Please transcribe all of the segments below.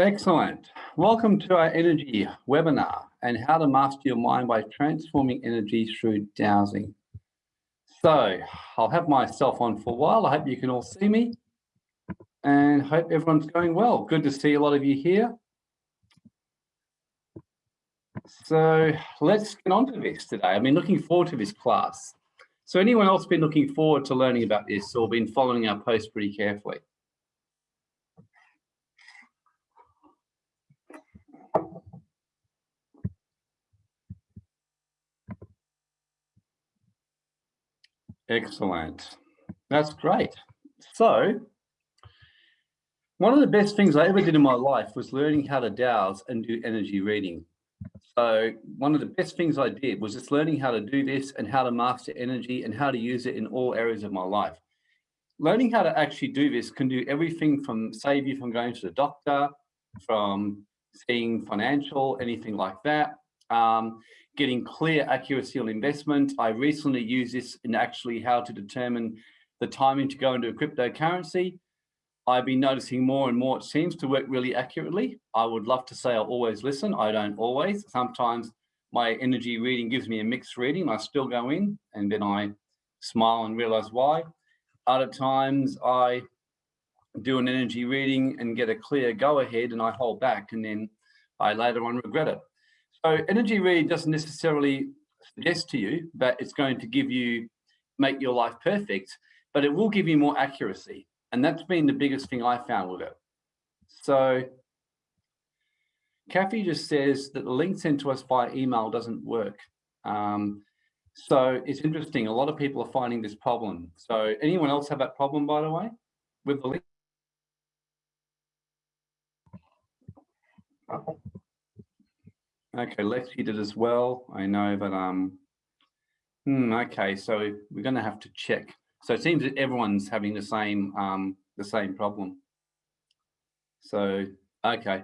Excellent. Welcome to our energy webinar and how to master your mind by transforming energy through dowsing. So I'll have myself on for a while. I hope you can all see me and hope everyone's going well. Good to see a lot of you here. So let's get on to this today. I've been looking forward to this class. So anyone else been looking forward to learning about this or been following our post pretty carefully? Excellent. That's great. So one of the best things I ever did in my life was learning how to dowse and do energy reading. So one of the best things I did was just learning how to do this and how to master energy and how to use it in all areas of my life. Learning how to actually do this can do everything from save you from going to the doctor, from seeing financial, anything like that. Um, getting clear accuracy on investment. I recently used this in actually how to determine the timing to go into a cryptocurrency. I've been noticing more and more, it seems to work really accurately. I would love to say I always listen. I don't always. Sometimes my energy reading gives me a mixed reading. I still go in and then I smile and realize why. Other times I do an energy reading and get a clear go ahead and I hold back and then I later on regret it. So energy reading doesn't necessarily suggest to you that it's going to give you, make your life perfect, but it will give you more accuracy. And that's been the biggest thing I found with it. So Kathy just says that the link sent to us by email doesn't work. Um, so it's interesting. A lot of people are finding this problem. So anyone else have that problem, by the way, with the link? Okay, Lexi did as well. I know, but um, hmm, okay. So we're going to have to check. So it seems that everyone's having the same um the same problem. So okay.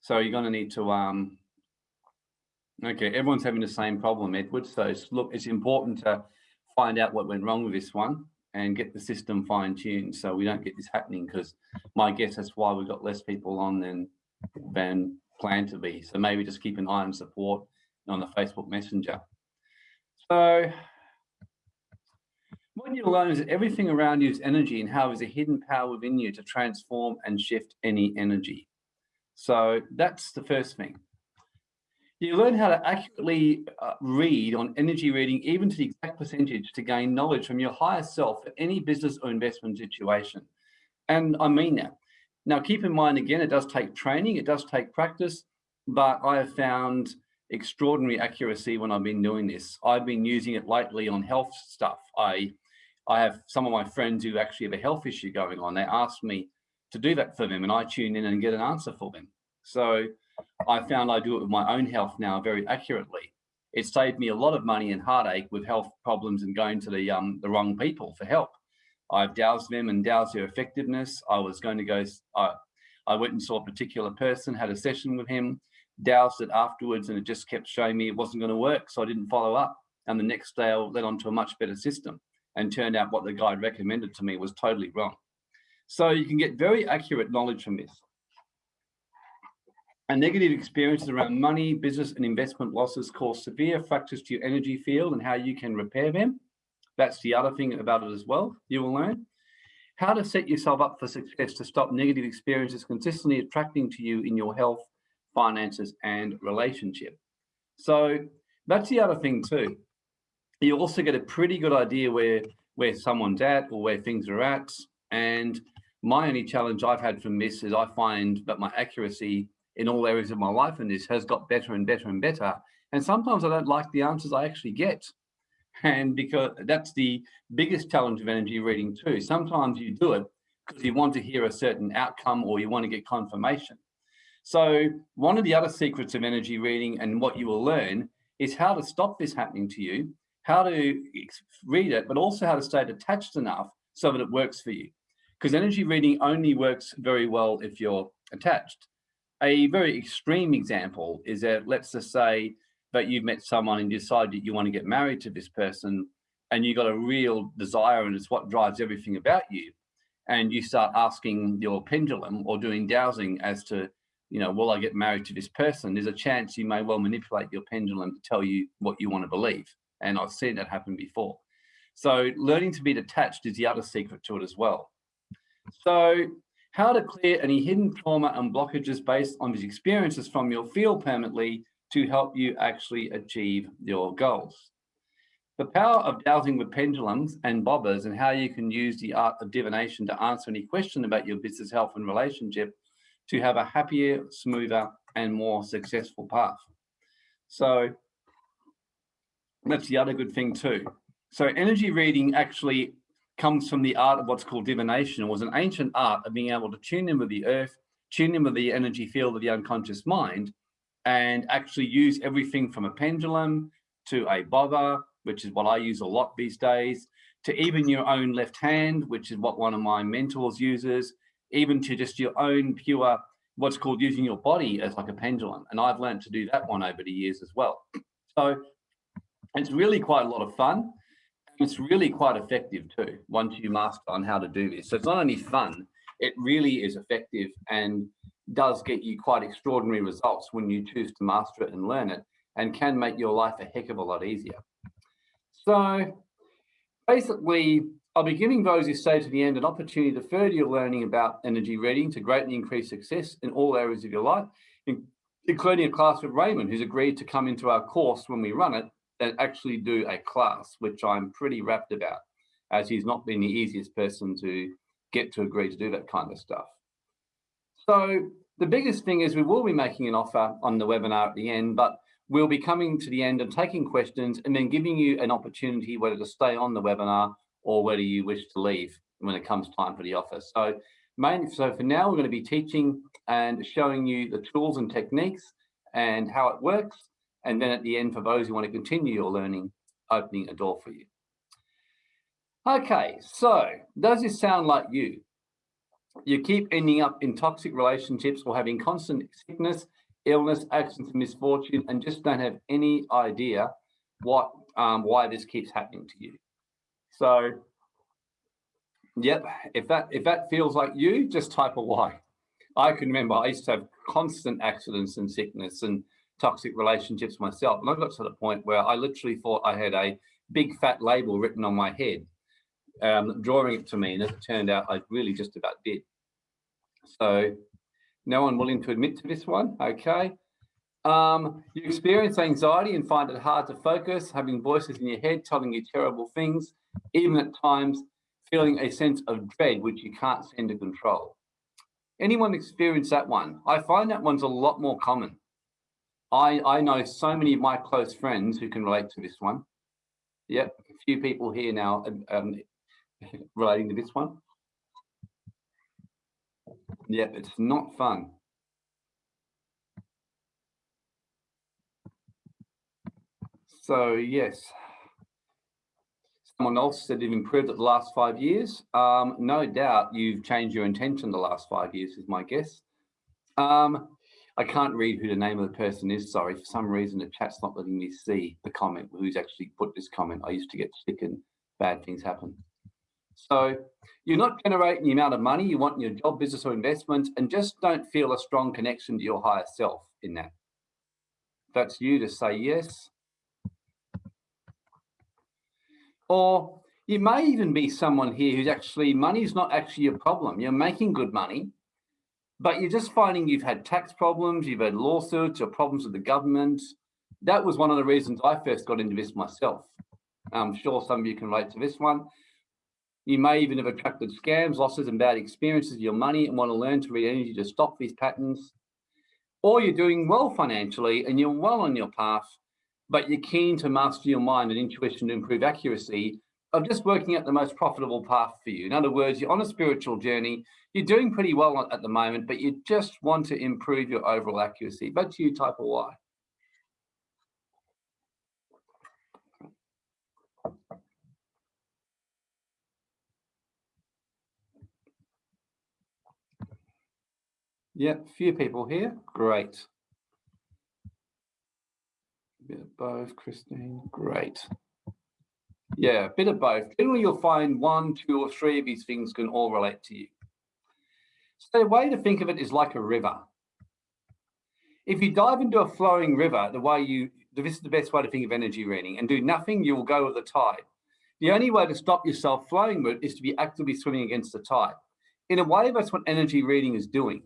So you're going to need to um. Okay, everyone's having the same problem, Edward. So look, it's important to find out what went wrong with this one and get the system fine tuned so we don't get this happening. Because my guess that's why we've got less people on than than plan to be. So maybe just keep an eye on support on the Facebook Messenger. So what you learn is everything around you is energy and how is a hidden power within you to transform and shift any energy. So that's the first thing. You learn how to accurately uh, read on energy reading, even to the exact percentage to gain knowledge from your higher self for any business or investment situation. And I mean that. Now, keep in mind, again, it does take training, it does take practice, but I have found extraordinary accuracy when I've been doing this. I've been using it lately on health stuff. I, I have some of my friends who actually have a health issue going on. They ask me to do that for them and I tune in and get an answer for them. So I found I do it with my own health now very accurately. It saved me a lot of money and heartache with health problems and going to the, um, the wrong people for help. I've dowsed them and dowsed their effectiveness. I was going to go, I, I went and saw a particular person, had a session with him, dowsed it afterwards, and it just kept showing me it wasn't going to work. So I didn't follow up. And the next day I led on to a much better system and turned out what the guide recommended to me was totally wrong. So you can get very accurate knowledge from this. And negative experiences around money, business and investment losses cause severe fractures to your energy field and how you can repair them. That's the other thing about it as well, you will learn. How to set yourself up for success to stop negative experiences consistently attracting to you in your health, finances, and relationship. So that's the other thing too. You also get a pretty good idea where, where someone's at or where things are at. And my only challenge I've had from this is I find that my accuracy in all areas of my life in this has got better and better and better. And sometimes I don't like the answers I actually get. And because that's the biggest challenge of energy reading too. Sometimes you do it because you want to hear a certain outcome or you want to get confirmation. So one of the other secrets of energy reading and what you will learn is how to stop this happening to you, how to read it, but also how to stay detached enough so that it works for you. Because energy reading only works very well if you're attached. A very extreme example is that let's just say but you've met someone and decided that you want to get married to this person and you've got a real desire and it's what drives everything about you. and you start asking your pendulum or doing dowsing as to, you know, will I get married to this person? There's a chance you may well manipulate your pendulum to tell you what you want to believe. And I've seen that happen before. So learning to be detached is the other secret to it as well. So how to clear any hidden trauma and blockages based on these experiences from your field permanently to help you actually achieve your goals. The power of dowsing with pendulums and bobbers and how you can use the art of divination to answer any question about your business health and relationship to have a happier, smoother, and more successful path. So that's the other good thing too. So energy reading actually comes from the art of what's called divination. It was an ancient art of being able to tune in with the earth, tune in with the energy field of the unconscious mind, and actually use everything from a pendulum to a bobber, which is what I use a lot these days, to even your own left hand, which is what one of my mentors uses, even to just your own pure, what's called using your body as like a pendulum. And I've learned to do that one over the years as well. So it's really quite a lot of fun. It's really quite effective too, once you master on how to do this. So it's not only fun, it really is effective and does get you quite extraordinary results when you choose to master it and learn it and can make your life a heck of a lot easier. So basically, I'll be giving those who stay to the end an opportunity to further your learning about energy reading to greatly increase success in all areas of your life, including a class with Raymond, who's agreed to come into our course when we run it and actually do a class, which I'm pretty rapt about, as he's not been the easiest person to get to agree to do that kind of stuff. So the biggest thing is we will be making an offer on the webinar at the end, but we'll be coming to the end and taking questions and then giving you an opportunity whether to stay on the webinar or whether you wish to leave when it comes time for the offer. So mainly, so for now, we're going to be teaching and showing you the tools and techniques and how it works. And then at the end, for those who want to continue your learning, opening a door for you. Okay, so does this sound like you? You keep ending up in toxic relationships or having constant sickness, illness, accidents, and misfortune, and just don't have any idea what um, why this keeps happening to you. So, yep, if that if that feels like you, just type a Y. I can remember I used to have constant accidents and sickness and toxic relationships myself. And I got to the point where I literally thought I had a big fat label written on my head, um, drawing it to me. And as it turned out, I really just about did. So no one willing to admit to this one. Okay. Um, you experience anxiety and find it hard to focus, having voices in your head telling you terrible things, even at times feeling a sense of dread, which you can't seem to control. Anyone experience that one? I find that one's a lot more common. I, I know so many of my close friends who can relate to this one. Yep, a few people here now um, relating to this one. Yep, it's not fun. So yes, someone else said you've improved it the last five years. Um, no doubt you've changed your intention the last five years is my guess. Um, I can't read who the name of the person is. Sorry, for some reason the chat's not letting me see the comment, who's actually put this comment. I used to get sick and bad things happen. So you're not generating the amount of money you want in your job, business or investments, and just don't feel a strong connection to your higher self in that. That's you to say yes. Or you may even be someone here who's actually, money is not actually a problem. You're making good money, but you're just finding you've had tax problems, you've had lawsuits or problems with the government. That was one of the reasons I first got into this myself. I'm sure some of you can relate to this one. You may even have attracted scams, losses, and bad experiences of your money and want to learn to read energy to stop these patterns. Or you're doing well financially and you're well on your path, but you're keen to master your mind and intuition to improve accuracy of just working out the most profitable path for you. In other words, you're on a spiritual journey, you're doing pretty well at the moment, but you just want to improve your overall accuracy. But you type a Y. Yeah, few people here. Great. A bit of both, Christine. Great. Yeah, a bit of both. Generally, you'll find one, two, or three of these things can all relate to you. So the way to think of it is like a river. If you dive into a flowing river, the way you, this is the best way to think of energy reading, and do nothing, you will go with the tide. The only way to stop yourself flowing with is to be actively swimming against the tide. In a way, that's what energy reading is doing.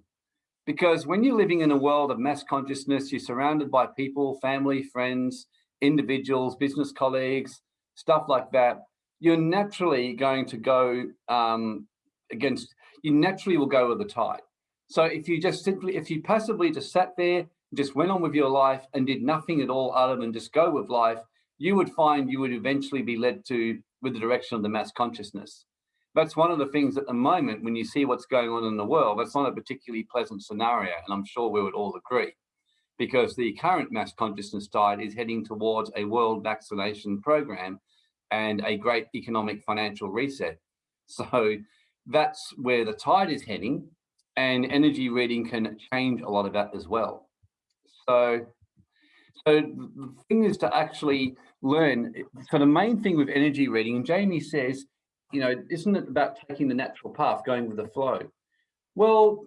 Because when you're living in a world of mass consciousness, you're surrounded by people, family, friends, individuals, business colleagues, stuff like that, you're naturally going to go um, against, you naturally will go with the tide. So if you just simply, if you passively just sat there, just went on with your life and did nothing at all other than just go with life, you would find you would eventually be led to with the direction of the mass consciousness. That's one of the things at the moment when you see what's going on in the world, that's not a particularly pleasant scenario, and I'm sure we would all agree, because the current mass consciousness tide is heading towards a world vaccination program and a great economic financial reset. So that's where the tide is heading and energy reading can change a lot of that as well. So, so the thing is to actually learn. So the main thing with energy reading, and Jamie says, you know, isn't it about taking the natural path, going with the flow? Well,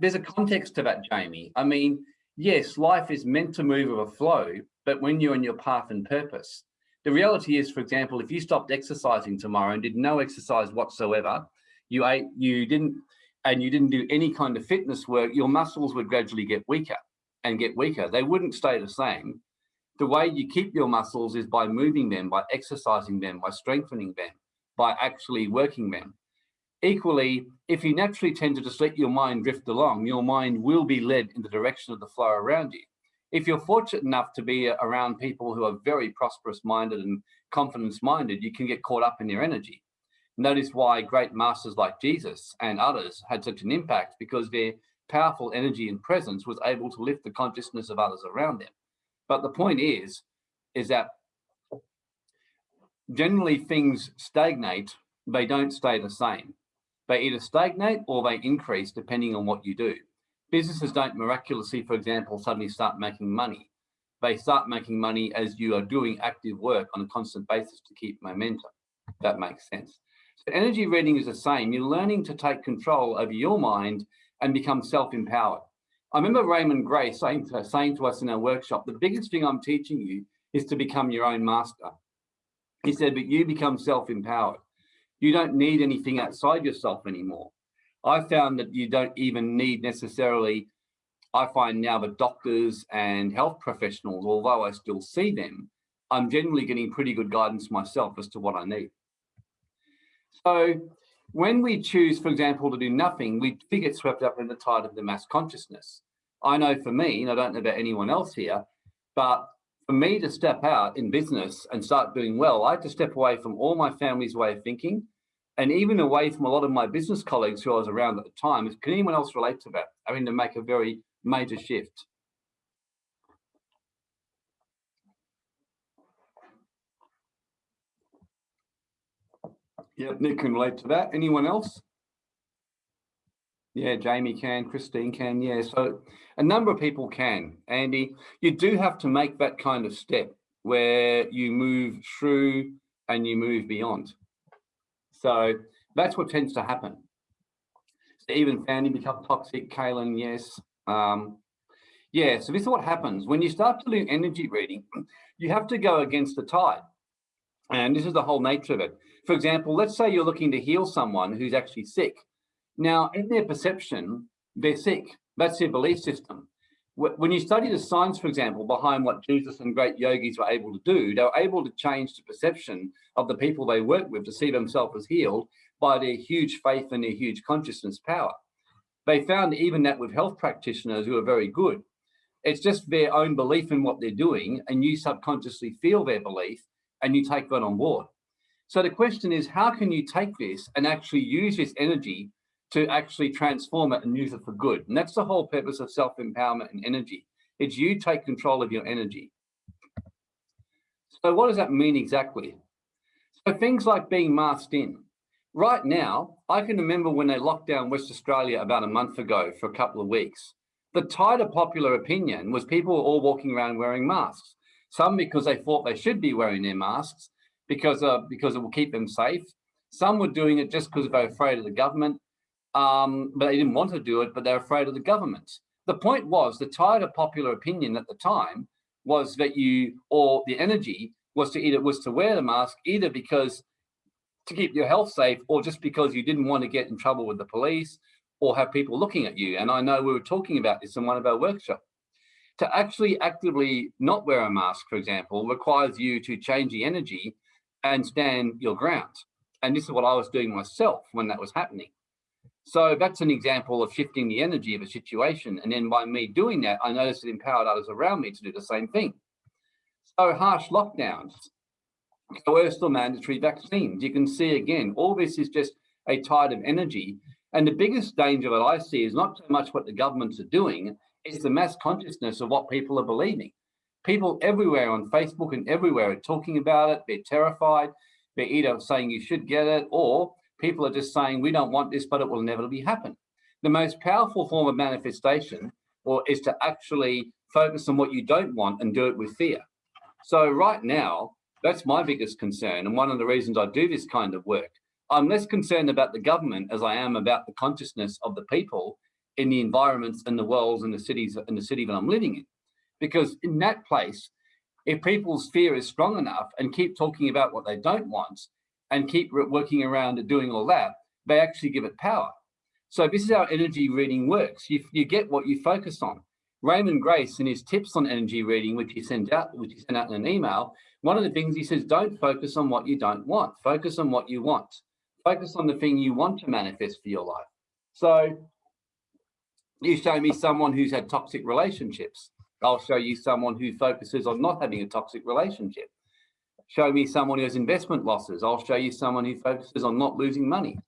there's a context to that, Jamie. I mean, yes, life is meant to move with a flow, but when you're on your path and purpose, the reality is, for example, if you stopped exercising tomorrow and did no exercise whatsoever, you ate, you didn't and you didn't do any kind of fitness work, your muscles would gradually get weaker and get weaker. They wouldn't stay the same. The way you keep your muscles is by moving them, by exercising them, by strengthening them, by actually working them. Equally, if you naturally tend to just let your mind drift along, your mind will be led in the direction of the flow around you. If you're fortunate enough to be around people who are very prosperous minded and confidence minded, you can get caught up in their energy. Notice why great masters like Jesus and others had such an impact because their powerful energy and presence was able to lift the consciousness of others around them. But the point is, is that generally things stagnate, they don't stay the same. They either stagnate or they increase depending on what you do. Businesses don't miraculously, for example, suddenly start making money. They start making money as you are doing active work on a constant basis to keep momentum. That makes sense. So energy reading is the same. You're learning to take control over your mind and become self-empowered. I remember Raymond Grace saying to, saying to us in our workshop, the biggest thing I'm teaching you is to become your own master. He said, but you become self-empowered. You don't need anything outside yourself anymore. I found that you don't even need necessarily, I find now the doctors and health professionals, although I still see them, I'm generally getting pretty good guidance myself as to what I need. So when we choose, for example, to do nothing, we get swept up in the tide of the mass consciousness. I know for me, and I don't know about anyone else here, but for me to step out in business and start doing well, I had to step away from all my family's way of thinking and even away from a lot of my business colleagues who I was around at the time. Can anyone else relate to that? I mean, to make a very major shift. Yeah, Nick can relate to that. Anyone else? Yeah, Jamie can, Christine can, yeah. So a number of people can. Andy, you do have to make that kind of step where you move through and you move beyond. So that's what tends to happen. Even family become toxic, Kaylin, yes. Um, yeah, so this is what happens. When you start to do energy reading, you have to go against the tide. And this is the whole nature of it. For example, let's say you're looking to heal someone who's actually sick. Now, in their perception, they're sick. That's their belief system. When you study the science, for example, behind what Jesus and great yogis were able to do, they were able to change the perception of the people they worked with to see themselves as healed by their huge faith and their huge consciousness power. They found even that with health practitioners who are very good, it's just their own belief in what they're doing and you subconsciously feel their belief and you take that on board. So the question is, how can you take this and actually use this energy to actually transform it and use it for good? And that's the whole purpose of self-empowerment and energy. It's you take control of your energy. So what does that mean exactly? So things like being masked in. Right now, I can remember when they locked down West Australia about a month ago for a couple of weeks. The tide of popular opinion was people were all walking around wearing masks. Some because they thought they should be wearing their masks, because uh, because it will keep them safe. Some were doing it just because they were afraid of the government, um, but they didn't want to do it, but they're afraid of the government. The point was the tide of popular opinion at the time was that you, or the energy was to either was to wear the mask either because to keep your health safe or just because you didn't want to get in trouble with the police or have people looking at you. And I know we were talking about this in one of our workshops. To actually actively not wear a mask, for example, requires you to change the energy and stand your ground. And this is what I was doing myself when that was happening. So that's an example of shifting the energy of a situation. And then by me doing that, I noticed it empowered others around me to do the same thing. So harsh lockdowns, coerced or mandatory vaccines. You can see again, all this is just a tide of energy. And the biggest danger that I see is not so much what the governments are doing, it's the mass consciousness of what people are believing. People everywhere on Facebook and everywhere are talking about it. They're terrified. They're either saying you should get it or people are just saying, we don't want this, but it will inevitably happen. The most powerful form of manifestation or is to actually focus on what you don't want and do it with fear. So right now, that's my biggest concern. And one of the reasons I do this kind of work, I'm less concerned about the government as I am about the consciousness of the people in the environments and the worlds and the cities and the city that I'm living in. Because in that place, if people's fear is strong enough and keep talking about what they don't want, and keep working around and doing all that, they actually give it power. So this is how energy reading works. You, you get what you focus on. Raymond Grace, in his tips on energy reading, which he sent out, which he sent out in an email, one of the things he says, don't focus on what you don't want. Focus on what you want. Focus on the thing you want to manifest for your life. So you show me someone who's had toxic relationships. I'll show you someone who focuses on not having a toxic relationship show me someone who has investment losses. I'll show you someone who focuses on not losing money.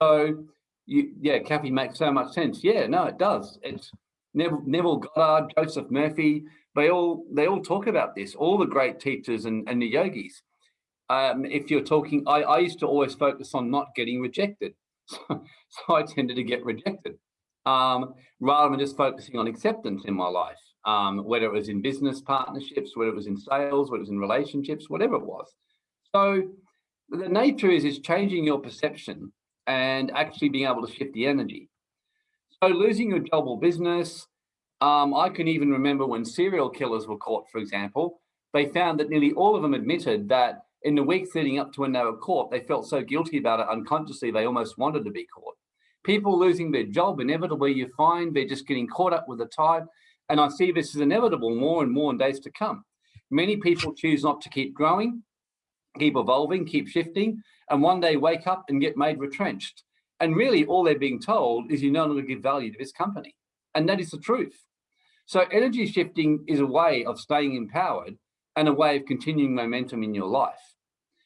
So you, yeah, Kathy makes so much sense. Yeah, no, it does. It's Neville, Neville Goddard, Joseph Murphy, they all they all talk about this, all the great teachers and, and the yogis. Um, if you're talking, I, I used to always focus on not getting rejected. So, so I tended to get rejected um, rather than just focusing on acceptance in my life um, whether it was in business partnerships, whether it was in sales, whether it was in relationships, whatever it was. So the nature is, is changing your perception and actually being able to shift the energy. So losing your job or business, um, I can even remember when serial killers were caught, for example, they found that nearly all of them admitted that in the weeks leading up to when they were caught, they felt so guilty about it unconsciously, they almost wanted to be caught. People losing their job, inevitably you find they're just getting caught up with the tide and I see this as inevitable more and more in days to come. Many people choose not to keep growing, keep evolving, keep shifting, and one day wake up and get made retrenched. And really all they're being told is you no longer give value to this company. And that is the truth. So energy shifting is a way of staying empowered and a way of continuing momentum in your life.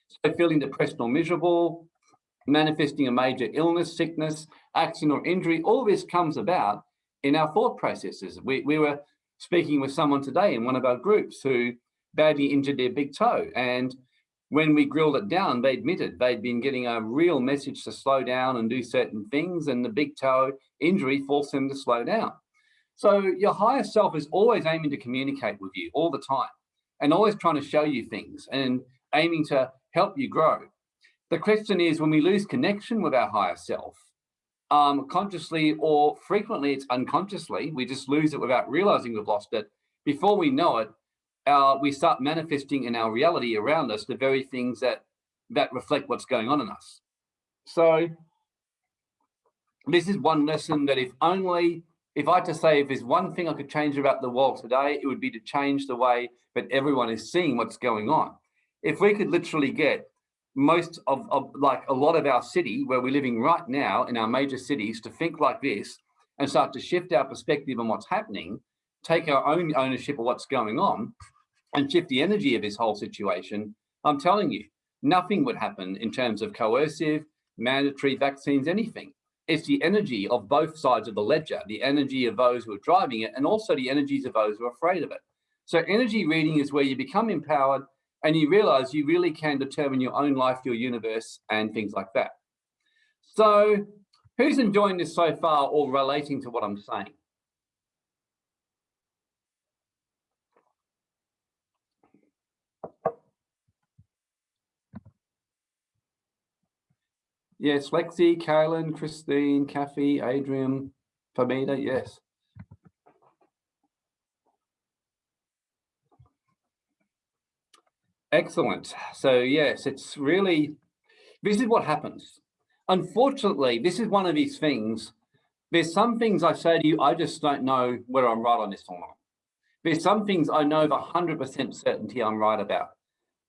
So feeling depressed or miserable, manifesting a major illness, sickness, accident or injury, all this comes about in our thought processes. We, we were speaking with someone today in one of our groups who badly injured their big toe. And when we grilled it down, they admitted they'd been getting a real message to slow down and do certain things and the big toe injury forced them to slow down. So your higher self is always aiming to communicate with you all the time and always trying to show you things and aiming to help you grow. The question is when we lose connection with our higher self, um, consciously or frequently it's unconsciously. We just lose it without realizing we've lost it. Before we know it, our, we start manifesting in our reality around us the very things that that reflect what's going on in us. So this is one lesson that if only, if I had to say, if there's one thing I could change about the world today, it would be to change the way that everyone is seeing what's going on. If we could literally get most of, of, like a lot of our city where we're living right now in our major cities to think like this and start to shift our perspective on what's happening, take our own ownership of what's going on and shift the energy of this whole situation, I'm telling you, nothing would happen in terms of coercive, mandatory vaccines, anything. It's the energy of both sides of the ledger, the energy of those who are driving it and also the energies of those who are afraid of it. So energy reading is where you become empowered and you realize you really can determine your own life, your universe, and things like that. So who's enjoying this so far or relating to what I'm saying? Yes, Lexi, Carolyn, Christine, Kathy, Adrian, Famida, yes. Excellent. So yes, it's really, this is what happens. Unfortunately, this is one of these things. There's some things I say to you, I just don't know whether I'm right on this or not. There's some things I know with 100% certainty I'm right about.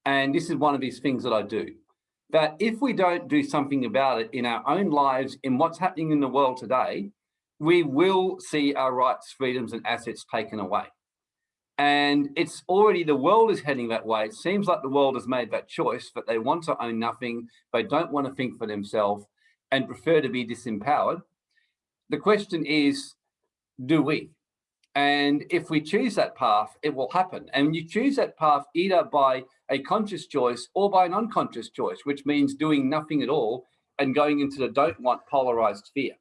And this is one of these things that I do. That if we don't do something about it in our own lives, in what's happening in the world today, we will see our rights, freedoms and assets taken away. And it's already, the world is heading that way. It seems like the world has made that choice, that they want to own nothing. They don't want to think for themselves and prefer to be disempowered. The question is, do we? And if we choose that path, it will happen. And you choose that path either by a conscious choice or by an unconscious choice, which means doing nothing at all and going into the don't want polarized fear.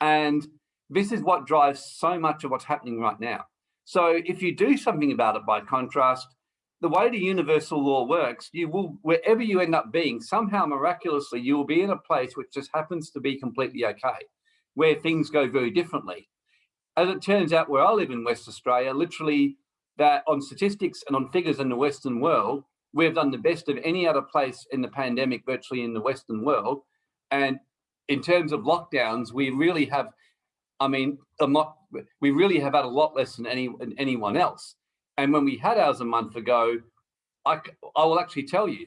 And this is what drives so much of what's happening right now. So if you do something about it by contrast, the way the universal law works, you will, wherever you end up being, somehow miraculously, you will be in a place which just happens to be completely okay, where things go very differently. As it turns out, where I live in West Australia, literally that on statistics and on figures in the Western world, we've done the best of any other place in the pandemic, virtually in the Western world. And in terms of lockdowns, we really have, I mean, not, we really have had a lot less than any than anyone else. And when we had ours a month ago, I, I will actually tell you,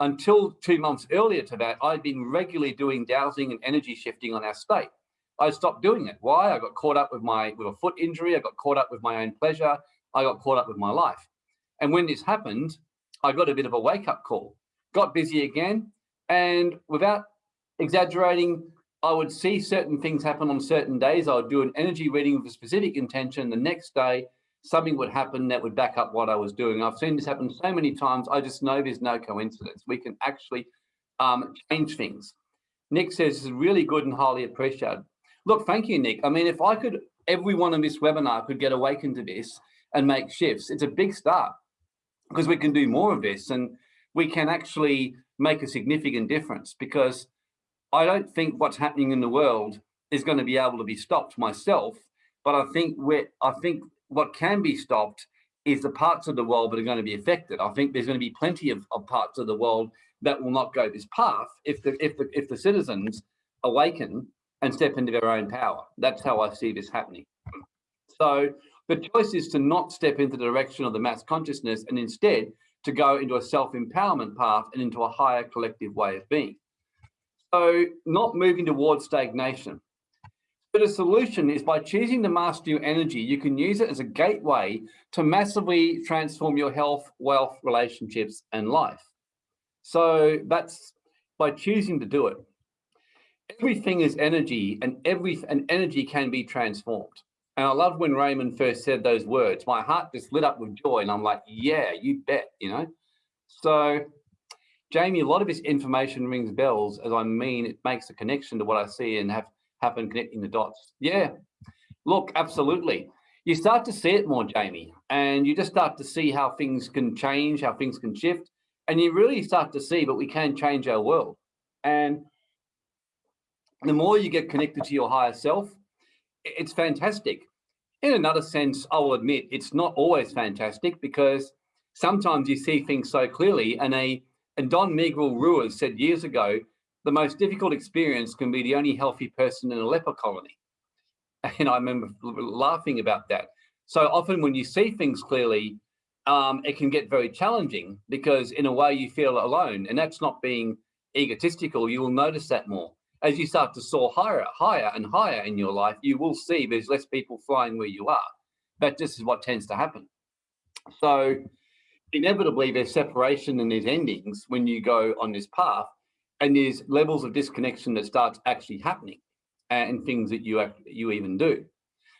until two months earlier to that, I'd been regularly doing dowsing and energy shifting on our state. I stopped doing it. Why? I got caught up with my with a foot injury. I got caught up with my own pleasure. I got caught up with my life. And when this happened, I got a bit of a wake up call, got busy again. And without exaggerating, I would see certain things happen on certain days. I would do an energy reading with a specific intention. The next day, something would happen that would back up what I was doing. I've seen this happen so many times. I just know there's no coincidence. We can actually um, change things. Nick says this is really good and highly appreciated. Look, thank you, Nick. I mean, if I could, everyone on this webinar could get awakened to this and make shifts, it's a big start because we can do more of this and we can actually make a significant difference because I don't think what's happening in the world is going to be able to be stopped myself, but I think I think what can be stopped is the parts of the world that are going to be affected. I think there's going to be plenty of, of parts of the world that will not go this path if the if the if the citizens awaken and step into their own power. That's how I see this happening. So the choice is to not step into the direction of the mass consciousness and instead to go into a self-empowerment path and into a higher collective way of being. So not moving towards stagnation. But a solution is by choosing to master your energy, you can use it as a gateway to massively transform your health, wealth, relationships, and life. So that's by choosing to do it. Everything is energy and every and energy can be transformed. And I love when Raymond first said those words. My heart just lit up with joy and I'm like, yeah, you bet, you know? So Jamie, a lot of this information rings bells as I mean, it makes a connection to what I see and have happen connecting the dots. Yeah, look, absolutely. You start to see it more, Jamie, and you just start to see how things can change, how things can shift, and you really start to see, but we can change our world. And the more you get connected to your higher self, it's fantastic. In another sense, I will admit it's not always fantastic because sometimes you see things so clearly and a and Don Miguel Ruiz said years ago, the most difficult experience can be the only healthy person in a leper colony. And I remember laughing about that. So often when you see things clearly, um, it can get very challenging because in a way you feel alone and that's not being egotistical. You will notice that more. As you start to soar higher, higher and higher in your life, you will see there's less people flying where you are. That just is what tends to happen. So inevitably there's separation and there's endings when you go on this path and there's levels of disconnection that starts actually happening and things that you you even do.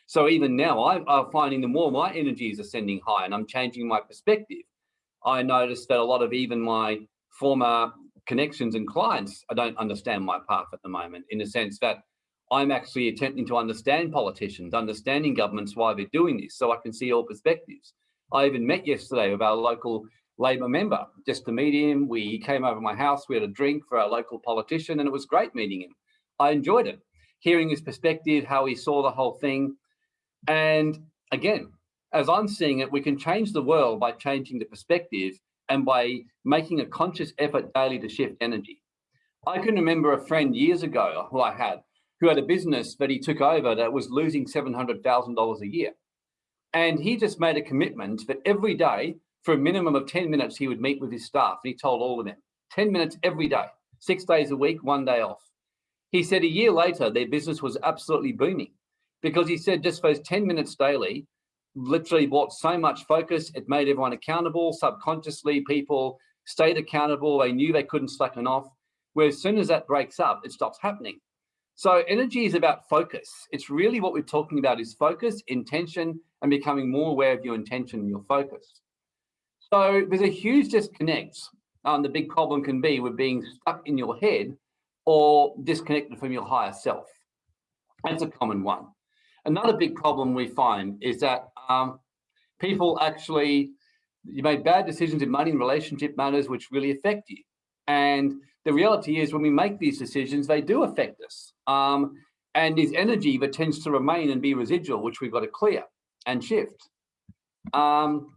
So even now I'm, I'm finding the more my energy is ascending high and I'm changing my perspective. I notice that a lot of even my former connections and clients, I don't understand my path at the moment in the sense that I'm actually attempting to understand politicians, understanding governments, why they're doing this, so I can see all perspectives. I even met yesterday with our local Labor member, just to meet him. We came over my house, we had a drink for our local politician and it was great meeting him. I enjoyed it, hearing his perspective, how he saw the whole thing. And again, as I'm seeing it, we can change the world by changing the perspective and by making a conscious effort daily to shift energy. I can remember a friend years ago who I had, who had a business that he took over that was losing $700,000 a year. And he just made a commitment that every day, for a minimum of 10 minutes, he would meet with his staff. And he told all of them, 10 minutes every day, six days a week, one day off. He said a year later, their business was absolutely booming because he said just those 10 minutes daily, literally brought so much focus. It made everyone accountable. Subconsciously, people stayed accountable. They knew they couldn't slacken off. Where as soon as that breaks up, it stops happening. So energy is about focus. It's really what we're talking about is focus, intention, and becoming more aware of your intention and your focus. So there's a huge disconnect. Um, the big problem can be with being stuck in your head or disconnected from your higher self. That's a common one. Another big problem we find is that um, people actually, you made bad decisions in money and relationship matters which really affect you. And the reality is when we make these decisions, they do affect us. Um, and there's energy that tends to remain and be residual, which we've got to clear and shift. Um,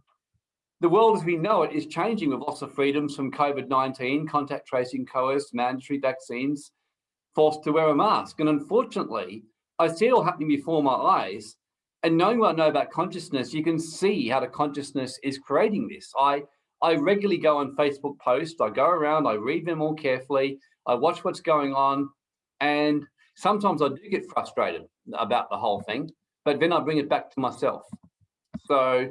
the world as we know it is changing with loss of freedoms from COVID-19, contact tracing coerced, mandatory vaccines, forced to wear a mask. And unfortunately, I see it all happening before my eyes. And knowing what I know about consciousness, you can see how the consciousness is creating this. I, I regularly go on Facebook posts, I go around, I read them all carefully, I watch what's going on, and sometimes I do get frustrated about the whole thing, but then I bring it back to myself. So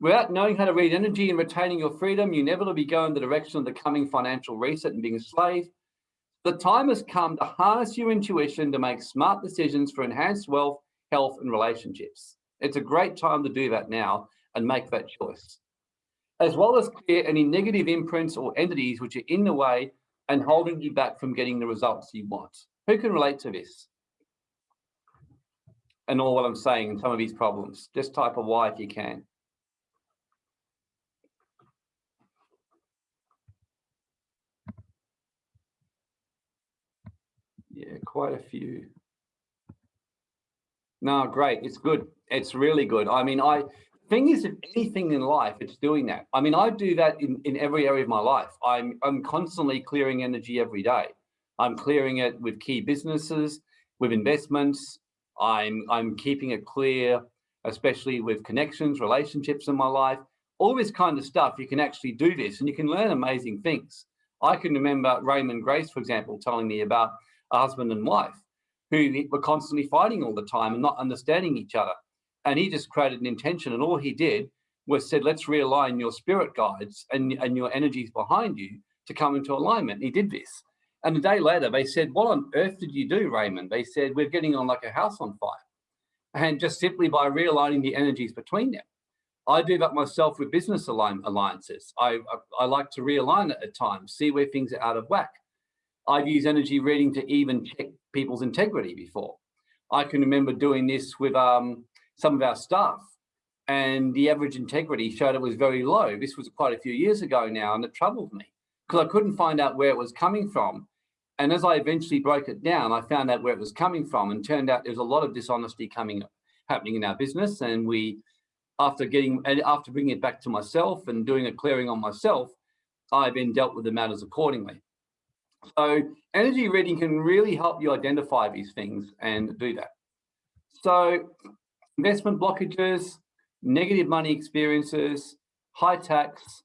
without knowing how to read energy and retaining your freedom, you inevitably go in the direction of the coming financial reset and being a slave. The time has come to harness your intuition to make smart decisions for enhanced wealth, health, and relationships. It's a great time to do that now and make that choice. As well as clear any negative imprints or entities which are in the way and holding you back from getting the results you want. Who can relate to this? And all what I'm saying, and some of these problems. Just type a Y if you can. Yeah, quite a few. No, great. It's good. It's really good. I mean, I thing is, if anything in life, it's doing that. I mean, I do that in, in every area of my life. I'm I'm constantly clearing energy every day. I'm clearing it with key businesses, with investments. I'm I'm keeping it clear, especially with connections, relationships in my life, all this kind of stuff. You can actually do this and you can learn amazing things. I can remember Raymond Grace, for example, telling me about a husband and wife who were constantly fighting all the time and not understanding each other. And he just created an intention and all he did was said, let's realign your spirit guides and, and your energies behind you to come into alignment. he did this. And a day later, they said, what on earth did you do, Raymond? They said, we're getting on like a house on fire. And just simply by realigning the energies between them. I do that myself with business alliances. I, I, I like to realign at times, see where things are out of whack. I've used energy reading to even check people's integrity before. I can remember doing this with um, some of our staff and the average integrity showed it was very low. This was quite a few years ago now and it troubled me because I couldn't find out where it was coming from. And as I eventually broke it down, I found out where it was coming from and turned out there's a lot of dishonesty coming happening in our business. And we, after getting, and after bringing it back to myself and doing a clearing on myself, I then dealt with the matters accordingly. So energy reading can really help you identify these things and do that. So investment blockages, negative money experiences, high tax,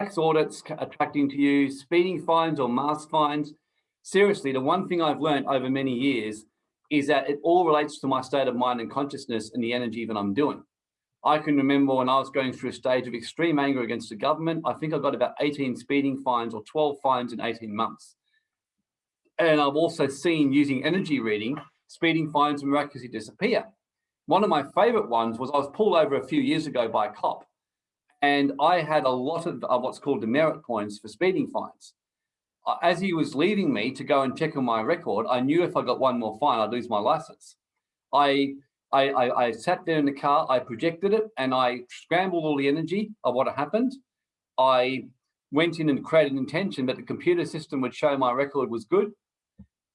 tax audits attracting to you, speeding fines or mask fines. Seriously, the one thing I've learned over many years is that it all relates to my state of mind and consciousness and the energy that I'm doing. I can remember when I was going through a stage of extreme anger against the government, I think I got about 18 speeding fines or 12 fines in 18 months. And I've also seen using energy reading, speeding fines miraculously disappear. One of my favorite ones was I was pulled over a few years ago by a cop and I had a lot of uh, what's called demerit points for speeding fines. Uh, as he was leaving me to go and check on my record, I knew if I got one more fine, I'd lose my license. I I, I, I, sat there in the car, I projected it and I scrambled all the energy of what had happened. I went in and created an intention, but the computer system would show my record was good.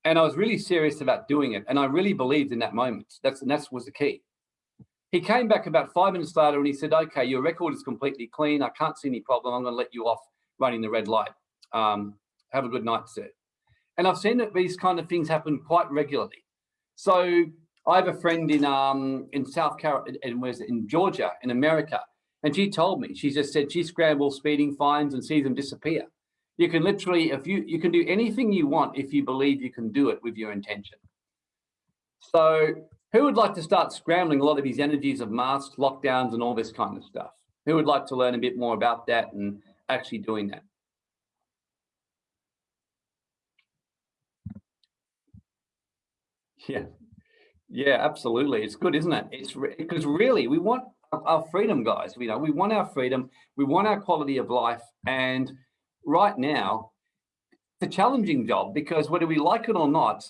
And I was really serious about doing it. And I really believed in that moment. That's, and that was the key. He came back about five minutes later and he said, okay, your record is completely clean. I can't see any problem. I'm going to let you off running the red light. Um, have a good night, sir. And I've seen that these kind of things happen quite regularly. So I have a friend in um, in South Carolina, and it, in Georgia, in America, and she told me, she just said she scrambles speeding fines and sees them disappear. You can literally, if you, you can do anything you want if you believe you can do it with your intention. So who would like to start scrambling a lot of these energies of masks, lockdowns, and all this kind of stuff? Who would like to learn a bit more about that and actually doing that? Yeah, yeah, absolutely. It's good, isn't it? It's because re really we want our freedom, guys. You know, we want our freedom, we want our quality of life, and right now, it's a challenging job because whether we like it or not,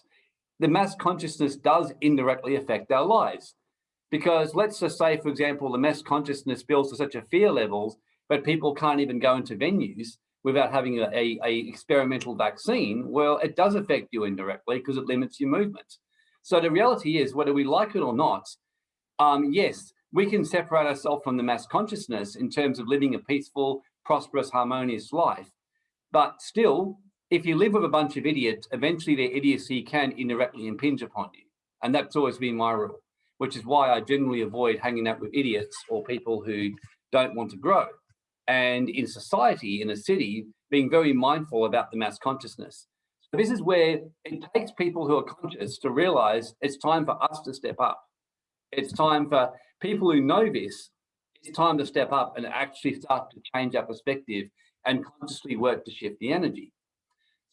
the mass consciousness does indirectly affect our lives. Because let's just say, for example, the mass consciousness builds to such a fear levels, but people can't even go into venues without having a, a, a experimental vaccine. Well, it does affect you indirectly because it limits your movement. So the reality is, whether we like it or not, um, yes, we can separate ourselves from the mass consciousness in terms of living a peaceful, prosperous, harmonious life. But still, if you live with a bunch of idiots, eventually their idiocy can indirectly impinge upon you. And that's always been my rule, which is why I generally avoid hanging out with idiots or people who don't want to grow. And in society, in a city, being very mindful about the mass consciousness. So this is where it takes people who are conscious to realize it's time for us to step up. It's time for people who know this, it's time to step up and actually start to change our perspective and consciously work to shift the energy.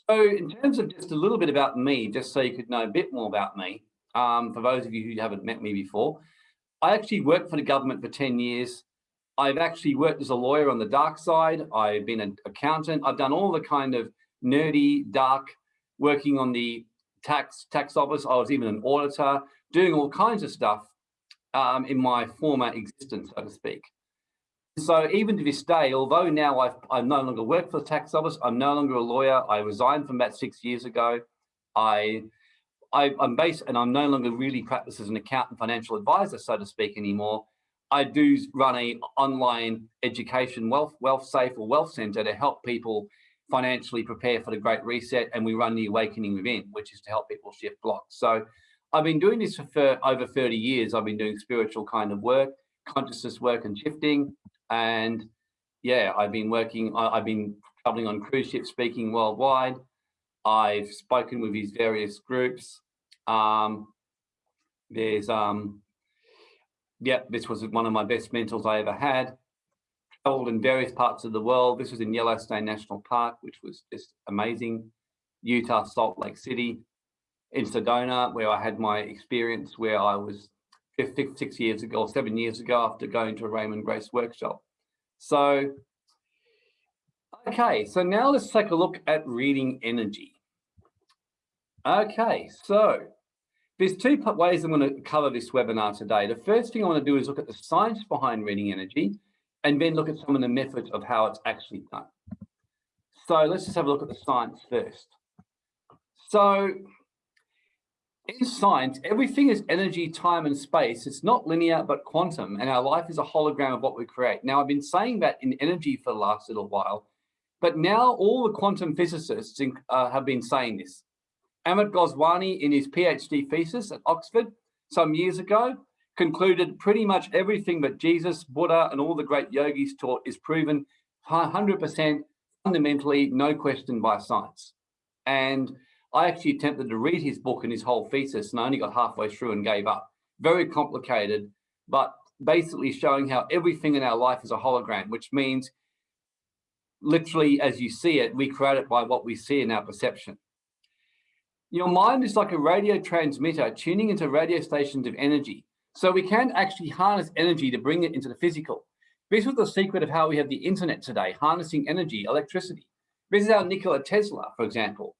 So in terms of just a little bit about me, just so you could know a bit more about me, um, for those of you who haven't met me before, I actually worked for the government for 10 years. I've actually worked as a lawyer on the dark side. I've been an accountant. I've done all the kind of nerdy, dark, working on the tax tax office. I was even an auditor, doing all kinds of stuff um, in my former existence, so to speak. So even to this day, although now I've, I no longer work for the tax office, I'm no longer a lawyer. I resigned from that six years ago. I, I, am based and I'm no longer really practice as an accountant financial advisor, so to speak, anymore. I do run a online education wealth, wealth safe or wealth center to help people financially prepare for the great reset. And we run the awakening within, which is to help people shift blocks. So I've been doing this for, for over 30 years. I've been doing spiritual kind of work, consciousness work and shifting. And yeah, I've been working, I, have been traveling on cruise ships, speaking worldwide. I've spoken with these various groups. Um, there's, um, yeah, this was one of my best mentors I ever had. Traveled in various parts of the world. This was in Yellowstone National Park, which was just amazing. Utah, Salt Lake City, in Sedona, where I had my experience where I was six years ago, or seven years ago, after going to a Raymond Grace workshop. So, okay, so now let's take a look at reading energy. Okay, so there's two ways I'm going to cover this webinar today. The first thing I want to do is look at the science behind reading energy and then look at some of the methods of how it's actually done. So let's just have a look at the science first. So in science, everything is energy, time, and space. It's not linear, but quantum, and our life is a hologram of what we create. Now, I've been saying that in energy for the last little while, but now all the quantum physicists uh, have been saying this. Amit Goswami, in his PhD thesis at Oxford some years ago, concluded pretty much everything that Jesus, Buddha, and all the great yogis taught is proven 100% fundamentally, no question by science. And I actually attempted to read his book and his whole thesis and I only got halfway through and gave up. Very complicated, but basically showing how everything in our life is a hologram, which means literally as you see it, we create it by what we see in our perception. Your mind is like a radio transmitter tuning into radio stations of energy. So we can actually harness energy to bring it into the physical. This was the secret of how we have the internet today, harnessing energy, electricity. This is how Nikola Tesla, for example,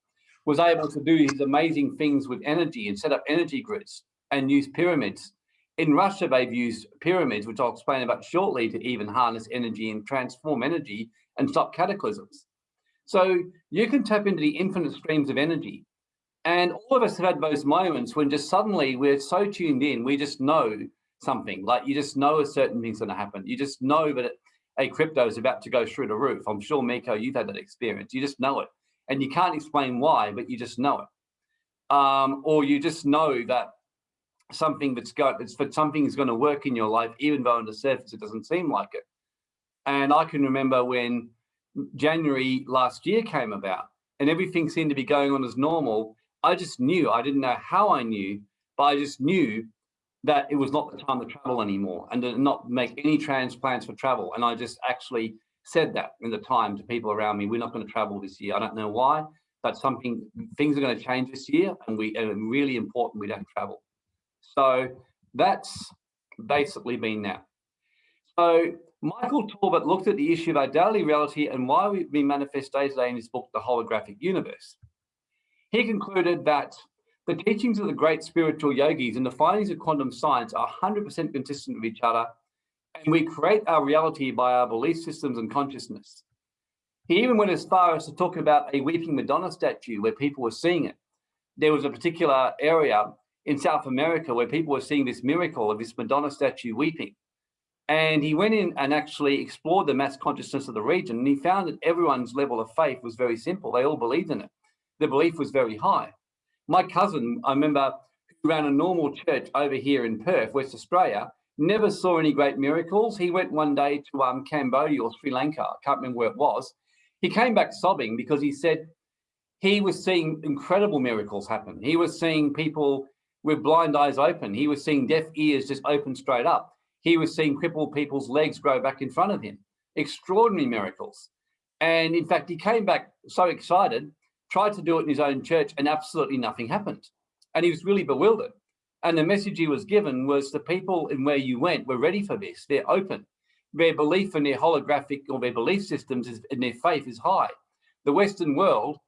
was able to do his amazing things with energy and set up energy grids and use pyramids. In Russia, they've used pyramids, which I'll explain about shortly, to even harness energy and transform energy and stop cataclysms. So you can tap into the infinite streams of energy. And all of us have had those moments when just suddenly we're so tuned in, we just know something, like you just know a certain thing's gonna happen. You just know that a crypto is about to go through the roof. I'm sure, Miko, you've had that experience. You just know it. And you can't explain why, but you just know it. Um, or you just know that something that's got it's something is going to work in your life, even though on the surface it doesn't seem like it. And I can remember when January last year came about and everything seemed to be going on as normal. I just knew, I didn't know how I knew, but I just knew that it was not the time to travel anymore and to not make any transplants for travel. And I just actually said that in the time to people around me, we're not going to travel this year. I don't know why, but something, things are going to change this year and we, and really important we don't travel. So that's basically been that. So Michael Talbot looked at the issue of our daily reality and why we manifest day to day in his book, The Holographic Universe. He concluded that the teachings of the great spiritual yogis and the findings of quantum science are 100% consistent with each other, and we create our reality by our belief systems and consciousness. He even went as far as to talk about a weeping Madonna statue where people were seeing it. There was a particular area in South America where people were seeing this miracle of this Madonna statue weeping. And he went in and actually explored the mass consciousness of the region and he found that everyone's level of faith was very simple. They all believed in it. The belief was very high. My cousin, I remember, ran a normal church over here in Perth, West Australia, never saw any great miracles. He went one day to um, Cambodia or Sri Lanka, I can't remember where it was. He came back sobbing because he said he was seeing incredible miracles happen. He was seeing people with blind eyes open. He was seeing deaf ears just open straight up. He was seeing crippled people's legs grow back in front of him. Extraordinary miracles. And in fact, he came back so excited, tried to do it in his own church and absolutely nothing happened. And he was really bewildered. And the message he was given was the people in where you went were ready for this. They're open. Their belief in their holographic or their belief systems is, and their faith is high. The Western world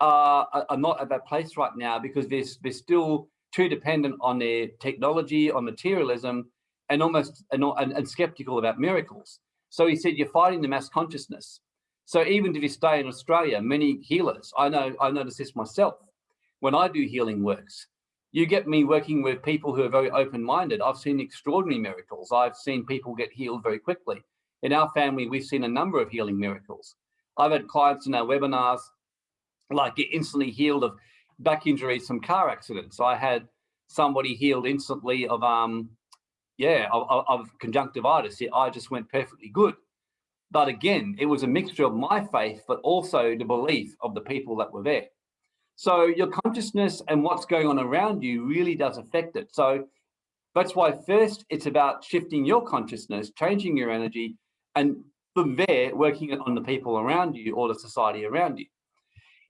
uh, are not at that place right now because they're, they're still too dependent on their technology, on materialism, and almost and, and, and skeptical about miracles. So he said, you're fighting the mass consciousness. So even to this day in Australia, many healers, I know, I notice this myself, when I do healing works, you get me working with people who are very open-minded. I've seen extraordinary miracles. I've seen people get healed very quickly. In our family, we've seen a number of healing miracles. I've had clients in our webinars, like get instantly healed of back injuries from car accidents. I had somebody healed instantly of, um, yeah, of, of conjunctivitis. I just went perfectly good. But again, it was a mixture of my faith, but also the belief of the people that were there. So your consciousness and what's going on around you really does affect it. So that's why first it's about shifting your consciousness, changing your energy, and from there, working on the people around you or the society around you.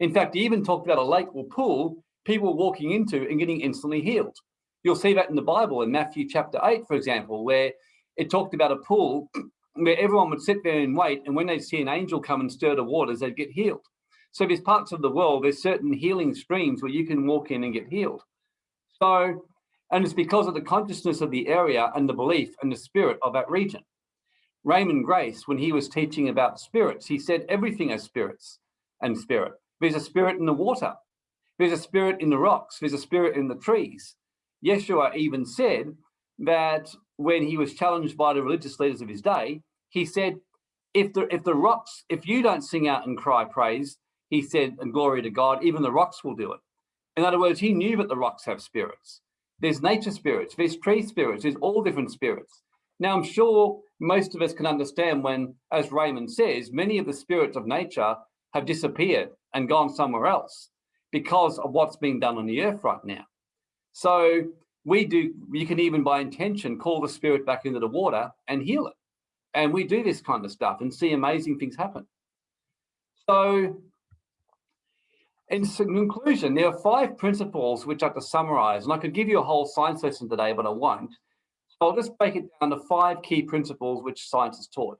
In fact, he even talked about a lake or pool people walking into and getting instantly healed. You'll see that in the Bible in Matthew chapter 8, for example, where it talked about a pool where everyone would sit there and wait, and when they see an angel come and stir the waters, they'd get healed. So there's parts of the world, there's certain healing streams where you can walk in and get healed. So, and it's because of the consciousness of the area and the belief and the spirit of that region. Raymond Grace, when he was teaching about spirits, he said everything has spirits and spirit. There's a spirit in the water. There's a spirit in the rocks. There's a spirit in the trees. Yeshua even said that when he was challenged by the religious leaders of his day, he said, if the, if the rocks, if you don't sing out and cry praise, he said, and glory to God, even the rocks will do it. In other words, he knew that the rocks have spirits. There's nature spirits, there's tree spirits, there's all different spirits. Now, I'm sure most of us can understand when, as Raymond says, many of the spirits of nature have disappeared and gone somewhere else because of what's being done on the earth right now. So we do, you can even by intention call the spirit back into the water and heal it. And we do this kind of stuff and see amazing things happen. So in conclusion, there are five principles which I have to summarize, and I could give you a whole science lesson today, but I won't. So I'll just break it down to five key principles which science is taught.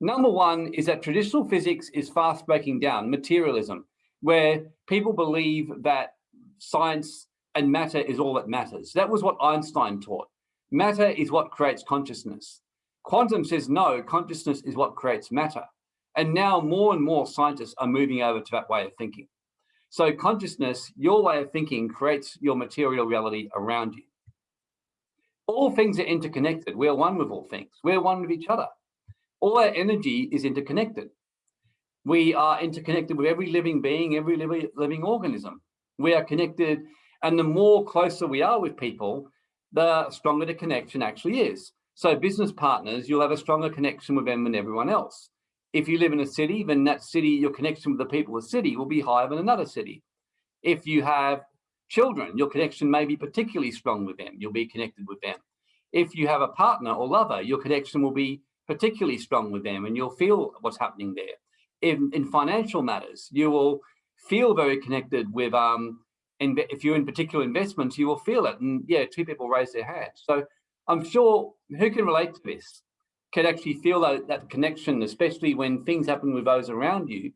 Number one is that traditional physics is fast breaking down, materialism, where people believe that science and matter is all that matters. That was what Einstein taught. Matter is what creates consciousness. Quantum says no, consciousness is what creates matter. And now more and more scientists are moving over to that way of thinking. So consciousness, your way of thinking creates your material reality around you. All things are interconnected. We're one with all things. We're one with each other. All our energy is interconnected. We are interconnected with every living being, every living, living organism. We are connected, and the more closer we are with people, the stronger the connection actually is. So business partners, you'll have a stronger connection with them than everyone else. If you live in a city, then that city, your connection with the people of the city will be higher than another city. If you have children, your connection may be particularly strong with them. You'll be connected with them. If you have a partner or lover, your connection will be particularly strong with them and you'll feel what's happening there. In, in financial matters, you will feel very connected with, um, in, if you're in particular investments, you will feel it. And yeah, two people raise their hands. So I'm sure who can relate to this can actually feel that, that connection, especially when things happen with those around you,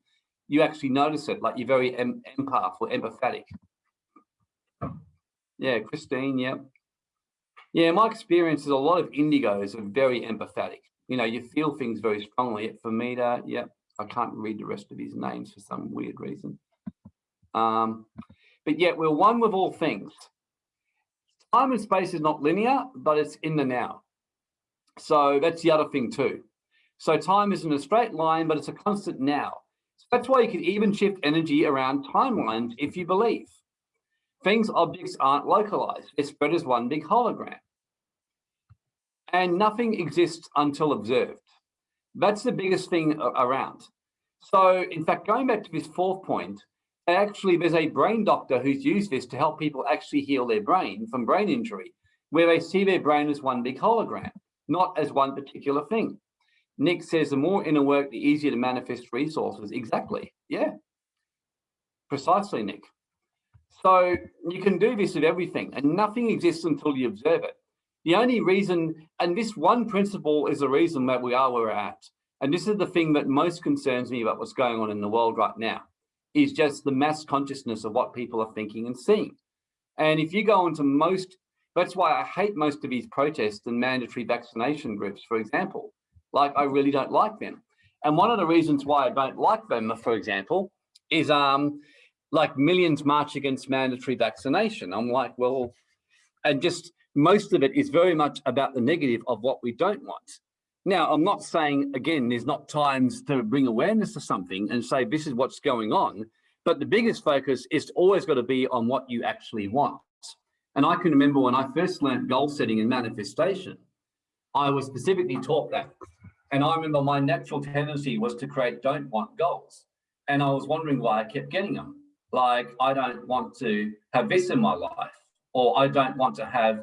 you actually notice it, like you're very em empath or empathetic. Yeah, Christine, yeah. Yeah, my experience is a lot of indigos are very empathetic. You know, you feel things very strongly. For me to, yeah, I can't read the rest of his names for some weird reason. Um, but yet we're one with all things. Time and space is not linear, but it's in the now. So that's the other thing too. So time isn't a straight line, but it's a constant now. So that's why you can even shift energy around timelines if you believe. Things, objects aren't localized. They're spread as one big hologram. And nothing exists until observed. That's the biggest thing around. So in fact, going back to this fourth point, actually there's a brain doctor who's used this to help people actually heal their brain from brain injury, where they see their brain as one big hologram not as one particular thing. Nick says the more inner work, the easier to manifest resources. Exactly. Yeah. Precisely, Nick. So you can do this with everything and nothing exists until you observe it. The only reason, and this one principle is the reason that we are where we're at. And this is the thing that most concerns me about what's going on in the world right now, is just the mass consciousness of what people are thinking and seeing. And if you go into most that's why I hate most of these protests and mandatory vaccination groups, for example. Like, I really don't like them. And one of the reasons why I don't like them, for example, is um, like millions march against mandatory vaccination. I'm like, well, and just most of it is very much about the negative of what we don't want. Now, I'm not saying, again, there's not times to bring awareness to something and say, this is what's going on. But the biggest focus is always got to be on what you actually want. And I can remember when I first learned goal setting and manifestation, I was specifically taught that. And I remember my natural tendency was to create don't want goals. And I was wondering why I kept getting them. Like, I don't want to have this in my life, or I don't want to have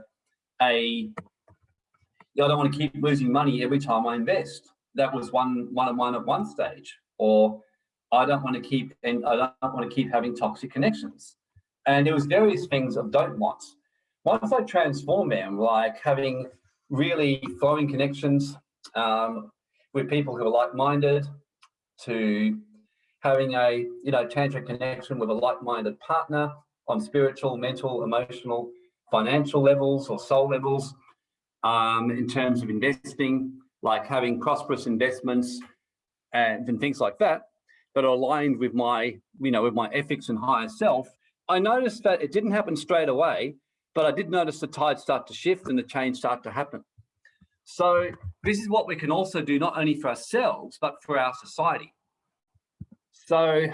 a, I don't want to keep losing money every time I invest. That was one, one of one at one stage. Or I don't want to keep, and I don't want to keep having toxic connections. And there was various things of don't wants once I transform them, like having really flowing connections um, with people who are like-minded, to having a you know tantric connection with a like-minded partner on spiritual, mental, emotional, financial levels or soul levels, um, in terms of investing, like having prosperous investments and, and things like that, that are aligned with my, you know, with my ethics and higher self. I noticed that it didn't happen straight away, but I did notice the tide start to shift and the change start to happen. So this is what we can also do, not only for ourselves, but for our society. So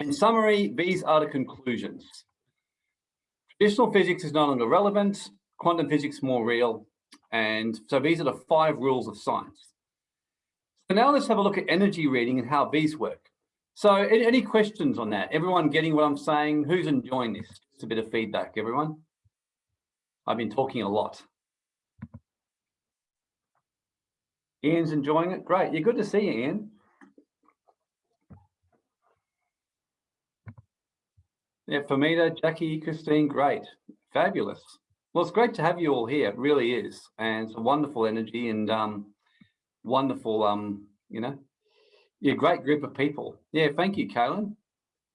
in summary, these are the conclusions. Traditional physics is no longer relevant, quantum physics more real. And so these are the five rules of science. So now let's have a look at energy reading and how these work. So any, any questions on that? Everyone getting what I'm saying? Who's enjoying this? Just a bit of feedback, everyone. I've been talking a lot. Ian's enjoying it. Great. You're good to see you, Ian. Yeah, Famita, Jackie, Christine, great. Fabulous. Well, it's great to have you all here. It really is. And it's a wonderful energy and um, wonderful, um, you know, yeah, great group of people. Yeah, thank you, Kaylin.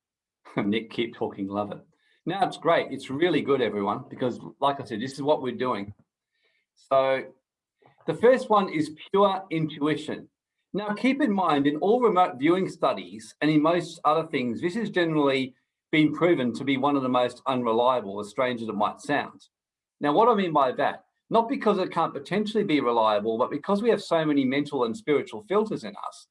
Nick, keep talking, love it. Now it's great. It's really good, everyone, because like I said, this is what we're doing. So the first one is pure intuition. Now, keep in mind, in all remote viewing studies and in most other things, this has generally been proven to be one of the most unreliable, as strange as it might sound. Now, what I mean by that, not because it can't potentially be reliable, but because we have so many mental and spiritual filters in us,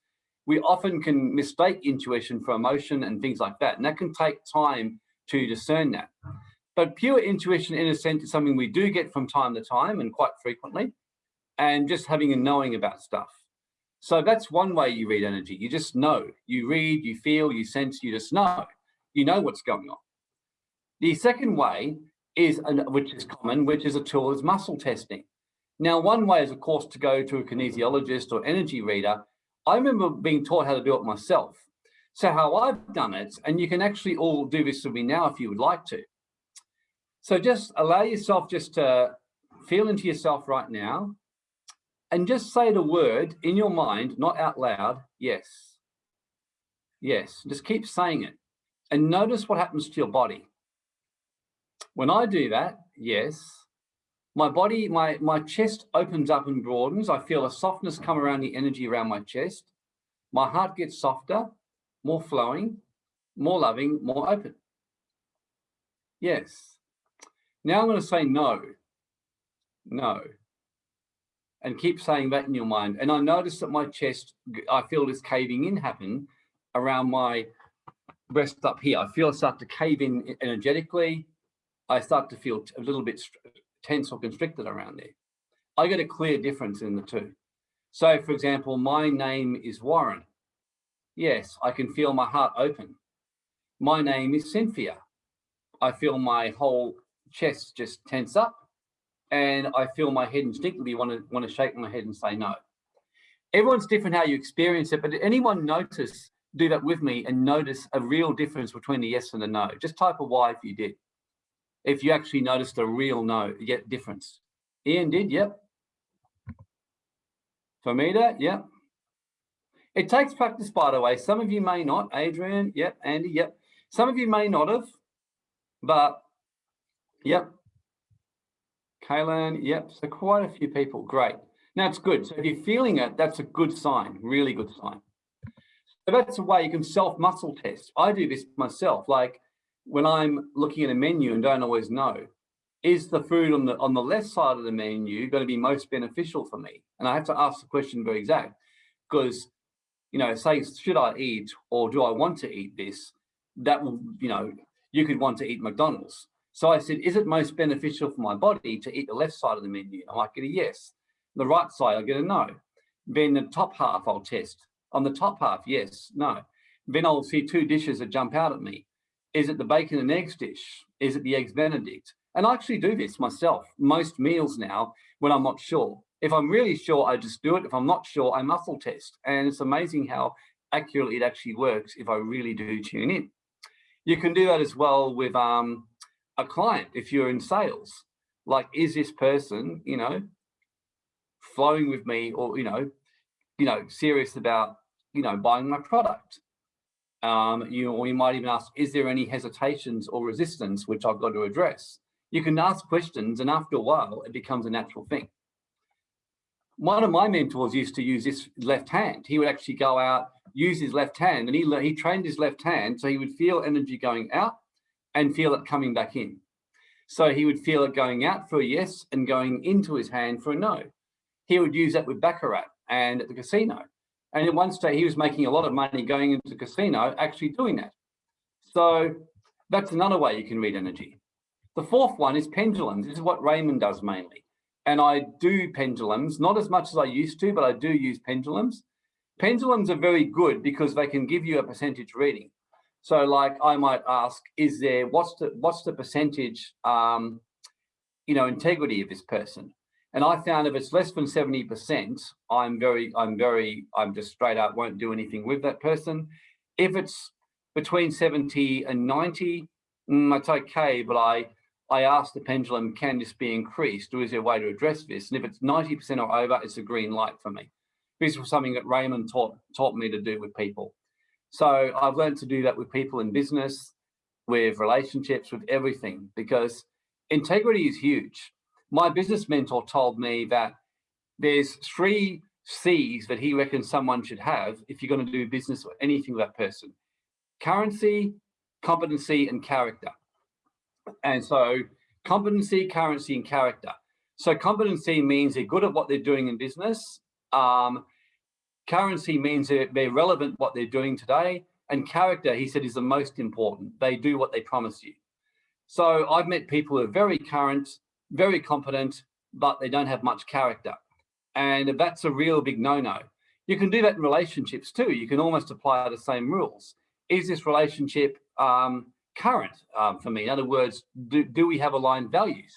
we often can mistake intuition for emotion and things like that. And that can take time to discern that. But pure intuition, in a sense, is something we do get from time to time and quite frequently, and just having a knowing about stuff. So that's one way you read energy. You just know. You read, you feel, you sense, you just know. You know what's going on. The second way is, which is common, which is a tool, is muscle testing. Now, one way is, of course, to go to a kinesiologist or energy reader. I remember being taught how to do it myself. So how I've done it, and you can actually all do this with me now if you would like to. So just allow yourself just to feel into yourself right now and just say the word in your mind, not out loud, yes. Yes, just keep saying it and notice what happens to your body. When I do that, yes, my body, my, my chest opens up and broadens. I feel a softness come around the energy around my chest. My heart gets softer, more flowing, more loving, more open. Yes. Now I'm going to say no. No and keep saying that in your mind. And I notice that my chest, I feel this caving in happen around my breast up here. I feel I start to cave in energetically. I start to feel a little bit tense or constricted around there. I get a clear difference in the two. So for example, my name is Warren. Yes, I can feel my heart open. My name is Cynthia. I feel my whole chest just tense up and I feel my head instinctively want to want to shake my head and say no. Everyone's different how you experience it, but did anyone notice, do that with me and notice a real difference between the yes and the no? Just type a Y if you did. If you actually noticed a real no, yet difference. Ian did, yep. Famida, yep. It takes practice, by the way. Some of you may not. Adrian, yep. Andy, yep. Some of you may not have, but yep. Kaylan, yep, so quite a few people, great. Now it's good. So if you're feeling it, that's a good sign, really good sign. So that's a way you can self-muscle test. I do this myself, like when I'm looking at a menu and don't always know, is the food on the on the left side of the menu going to be most beneficial for me? And I have to ask the question very exact because, you know, say, should I eat or do I want to eat this? That will, you know, you could want to eat McDonald's. So I said, is it most beneficial for my body to eat the left side of the menu? I might get a yes. The right side, I'll get a no. Then the top half, I'll test. On the top half, yes, no. Then I'll see two dishes that jump out at me. Is it the bacon and eggs dish? Is it the eggs benedict? And I actually do this myself, most meals now when I'm not sure. If I'm really sure, I just do it. If I'm not sure, I muscle test. And it's amazing how accurately it actually works if I really do tune in. You can do that as well with um, a client if you're in sales like is this person you know flowing with me or you know you know serious about you know buying my product um you or you might even ask is there any hesitations or resistance which i've got to address you can ask questions and after a while it becomes a natural thing one of my mentors used to use this left hand he would actually go out use his left hand and he he trained his left hand so he would feel energy going out and feel it coming back in. So he would feel it going out for a yes and going into his hand for a no. He would use that with Baccarat and at the casino. And at one stage he was making a lot of money going into the casino, actually doing that. So that's another way you can read energy. The fourth one is pendulums. This is what Raymond does mainly. And I do pendulums, not as much as I used to, but I do use pendulums. Pendulums are very good because they can give you a percentage reading. So like I might ask, is there, what's the, what's the percentage, um, you know, integrity of this person? And I found if it's less than 70%, I'm very, I'm very, I'm just straight up won't do anything with that person. If it's between 70 and 90, mm, it's okay, but I, I ask the pendulum, can this be increased or is there a way to address this? And if it's 90% or over, it's a green light for me. This was something that Raymond taught, taught me to do with people. So I've learned to do that with people in business, with relationships, with everything, because integrity is huge. My business mentor told me that there's three C's that he reckons someone should have if you're going to do business or anything with that person. Currency, competency, and character. And so competency, currency, and character. So competency means they're good at what they're doing in business. Um, currency means they're, they're relevant what they're doing today. And character, he said, is the most important. They do what they promise you. So I've met people who are very current, very competent, but they don't have much character. And that's a real big no-no. You can do that in relationships too. You can almost apply the same rules. Is this relationship um, current um, for me? In other words, do, do we have aligned values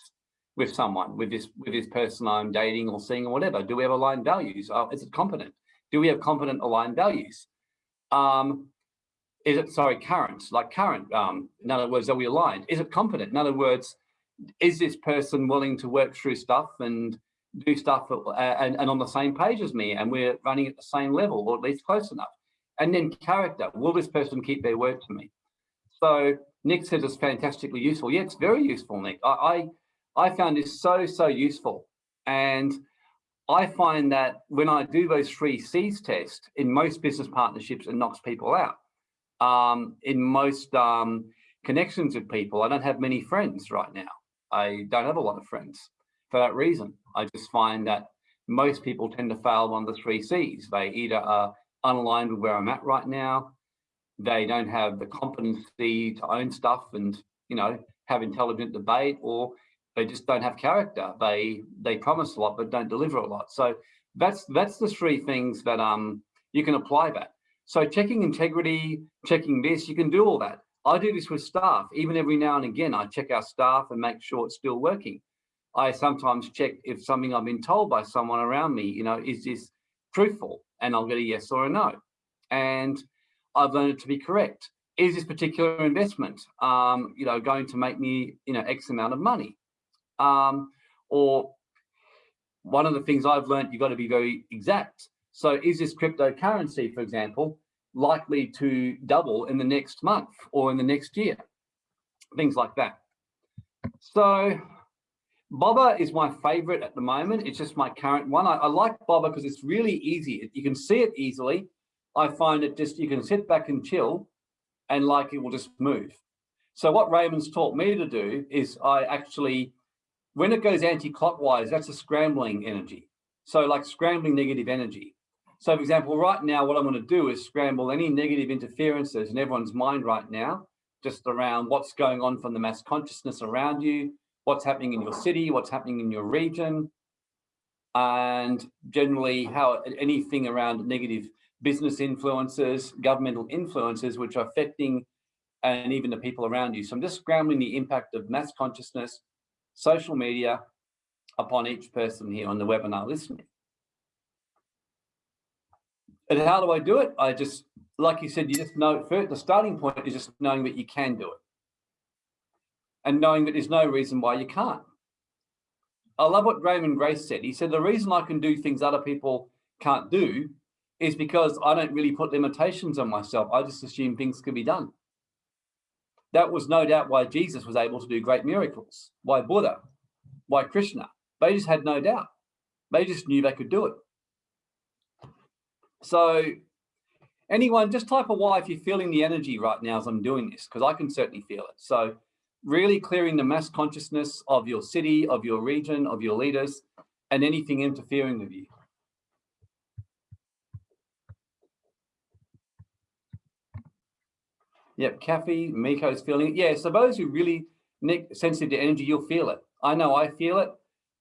with someone, with this with this person I'm dating or seeing or whatever? Do we have aligned values? Uh, is it competent? Do we have competent aligned values? Um, is it, sorry, current, like current, um, in other words, are we aligned? Is it competent? In other words, is this person willing to work through stuff and do stuff uh, and, and on the same page as me and we're running at the same level or at least close enough? And then character, will this person keep their word to me? So Nick says it's fantastically useful. Yeah, it's very useful, Nick. I, I, I found this so, so useful. And I find that when I do those three C's test in most business partnerships, it knocks people out um, in most um, connections with people. I don't have many friends right now. I don't have a lot of friends for that reason. I just find that most people tend to fail one of the three C's. They either are unaligned with where I'm at right now, they don't have the competency to own stuff and, you know, have intelligent debate, or they just don't have character. They they promise a lot but don't deliver a lot. So that's that's the three things that um you can apply that. So checking integrity, checking this, you can do all that. I do this with staff. Even every now and again, I check our staff and make sure it's still working. I sometimes check if something I've been told by someone around me, you know, is this truthful? And I'll get a yes or a no. And I've learned it to be correct. Is this particular investment, um, you know, going to make me, you know, X amount of money? Um, or one of the things I've learned, you've got to be very exact. So is this cryptocurrency, for example, likely to double in the next month or in the next year? Things like that. So Bobber is my favorite at the moment. It's just my current one. I, I like Bobber because it's really easy. You can see it easily. I find it just, you can sit back and chill and like it will just move. So what Raymond's taught me to do is I actually, when it goes anti-clockwise, that's a scrambling energy. So like scrambling negative energy. So for example, right now, what I'm to do is scramble any negative interferences in everyone's mind right now, just around what's going on from the mass consciousness around you, what's happening in your city, what's happening in your region, and generally how anything around negative business influences, governmental influences, which are affecting and even the people around you. So I'm just scrambling the impact of mass consciousness, social media upon each person here on the webinar listening. And how do I do it? I just, like you said, you just know, first, the starting point is just knowing that you can do it. And knowing that there's no reason why you can't. I love what Raymond Grace said. He said, the reason I can do things other people can't do is because I don't really put limitations on myself. I just assume things can be done. That was no doubt why Jesus was able to do great miracles, why Buddha, why Krishna. They just had no doubt. They just knew they could do it. So anyone, just type a Y if you're feeling the energy right now as I'm doing this, because I can certainly feel it. So really clearing the mass consciousness of your city, of your region, of your leaders, and anything interfering with you. Yep, Kathy, Miko's feeling it. Yeah, so those who really Nick, sensitive to energy, you'll feel it. I know I feel it.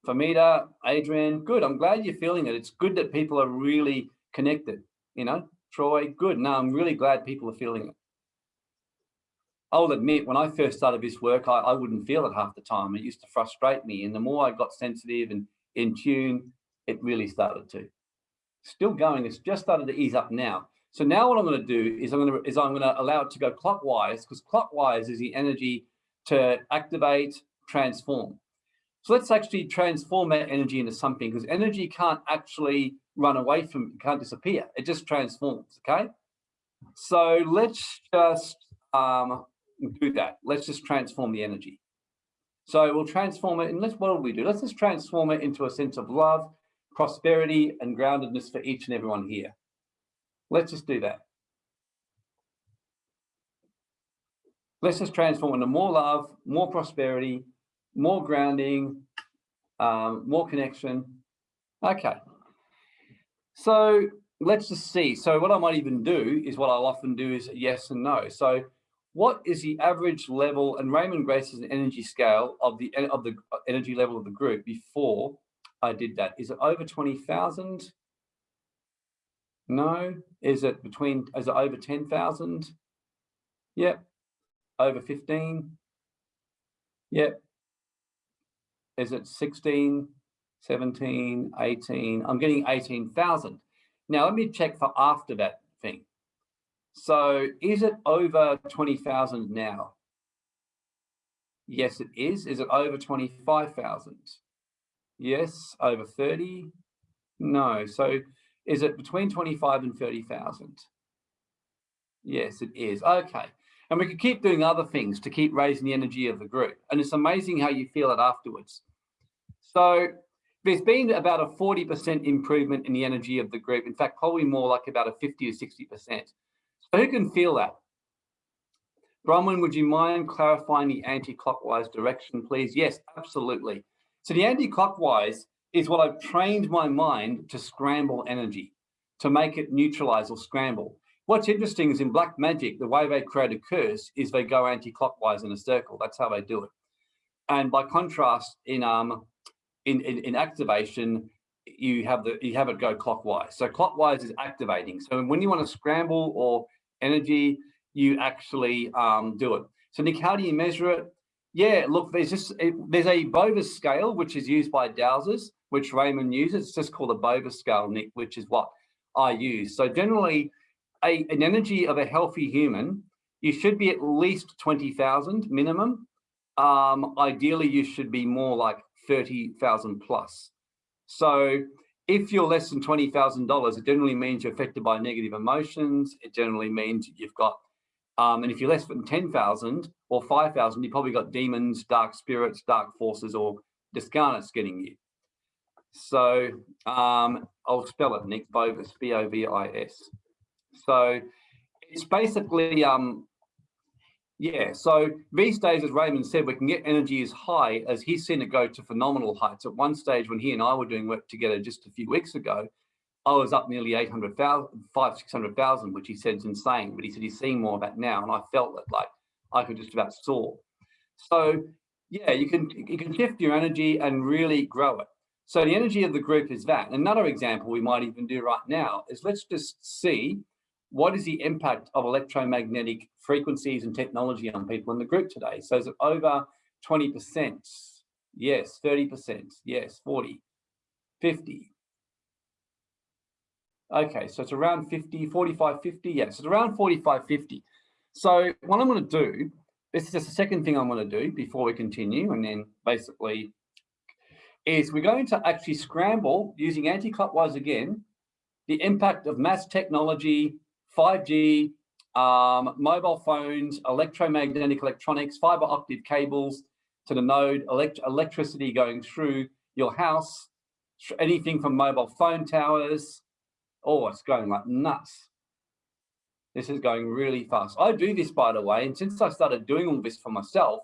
Famita, Adrian, good. I'm glad you're feeling it. It's good that people are really connected, you know, Troy, good. No, I'm really glad people are feeling it. I'll admit, when I first started this work, I, I wouldn't feel it half the time. It used to frustrate me. And the more I got sensitive and in tune, it really started to. Still going, it's just started to ease up now. So now what I'm going to do is I'm going to is I'm going to allow it to go clockwise because clockwise is the energy to activate, transform. So let's actually transform that energy into something because energy can't actually run away from, it can't disappear. It just transforms, okay? So let's just um, do that. Let's just transform the energy. So we'll transform it, and let's, what will we do? Let's just transform it into a sense of love, prosperity and groundedness for each and everyone here. Let's just do that. Let's just transform into more love, more prosperity, more grounding, um, more connection. Okay. So let's just see. So what I might even do is what I'll often do is yes and no. So what is the average level and Raymond Grace's energy scale of the of the energy level of the group before I did that? Is it over 20,000? No. Is it between, is it over 10,000? Yep. Over 15? Yep. Is it 16, 17, 18? I'm getting 18,000. Now let me check for after that thing. So is it over 20,000 now? Yes, it is. Is it over 25,000? Yes. Over 30? No. So is it between 25 and 30,000? Yes, it is. Okay. And we could keep doing other things to keep raising the energy of the group. And it's amazing how you feel it afterwards. So there's been about a 40% improvement in the energy of the group. In fact, probably more like about a 50 to 60%. So who can feel that? Bronwyn, would you mind clarifying the anti-clockwise direction, please? Yes, absolutely. So the anti-clockwise is what I've trained my mind to scramble energy, to make it neutralize or scramble. What's interesting is in black magic, the way they create a curse is they go anti-clockwise in a circle. That's how they do it. And by contrast, in um, in, in, in activation, you have the you have it go clockwise. So clockwise is activating. So when you want to scramble or energy, you actually um, do it. So Nick, how do you measure it? Yeah, look, there's just there's a Bovis scale which is used by dowsers, which Raymond uses. It's just called a Bovis scale, Nick, which is what I use. So generally, a, an energy of a healthy human, you should be at least 20,000 minimum. Um, ideally, you should be more like 30,000 plus. So if you're less than $20,000, it generally means you're affected by negative emotions. It generally means you've got, um, and if you're less than 10,000 or 5,000, you've probably got demons, dark spirits, dark forces, or discarnates getting you. So um, I'll spell it, Nick, Bovis, B-O-V-I-S. So it's basically um, yeah, so these days, as Raymond said, we can get energy as high as he's seen it go to phenomenal heights. At one stage when he and I were doing work together just a few weeks ago, I was up nearly 800,000, 500, 600,000, which he said is insane. But he said he's seeing more of that now. And I felt that like I could just about soar. So yeah, you can, you can shift your energy and really grow it. So the energy of the group is that. Another example we might even do right now is let's just see what is the impact of electromagnetic frequencies and technology on people in the group today? So is it over 20%? Yes, 30%, yes, 40, 50. Okay, so it's around 50, 45, 50, yes, it's around 45, 50. So what I'm gonna do, this is just the second thing I'm gonna do before we continue, and then basically is we're going to actually scramble using anti-clockwise again, the impact of mass technology 5G, um, mobile phones, electromagnetic electronics, fiber optic cables to the node, elect electricity going through your house, anything from mobile phone towers. Oh, it's going like nuts. This is going really fast. I do this, by the way, and since I started doing all this for myself,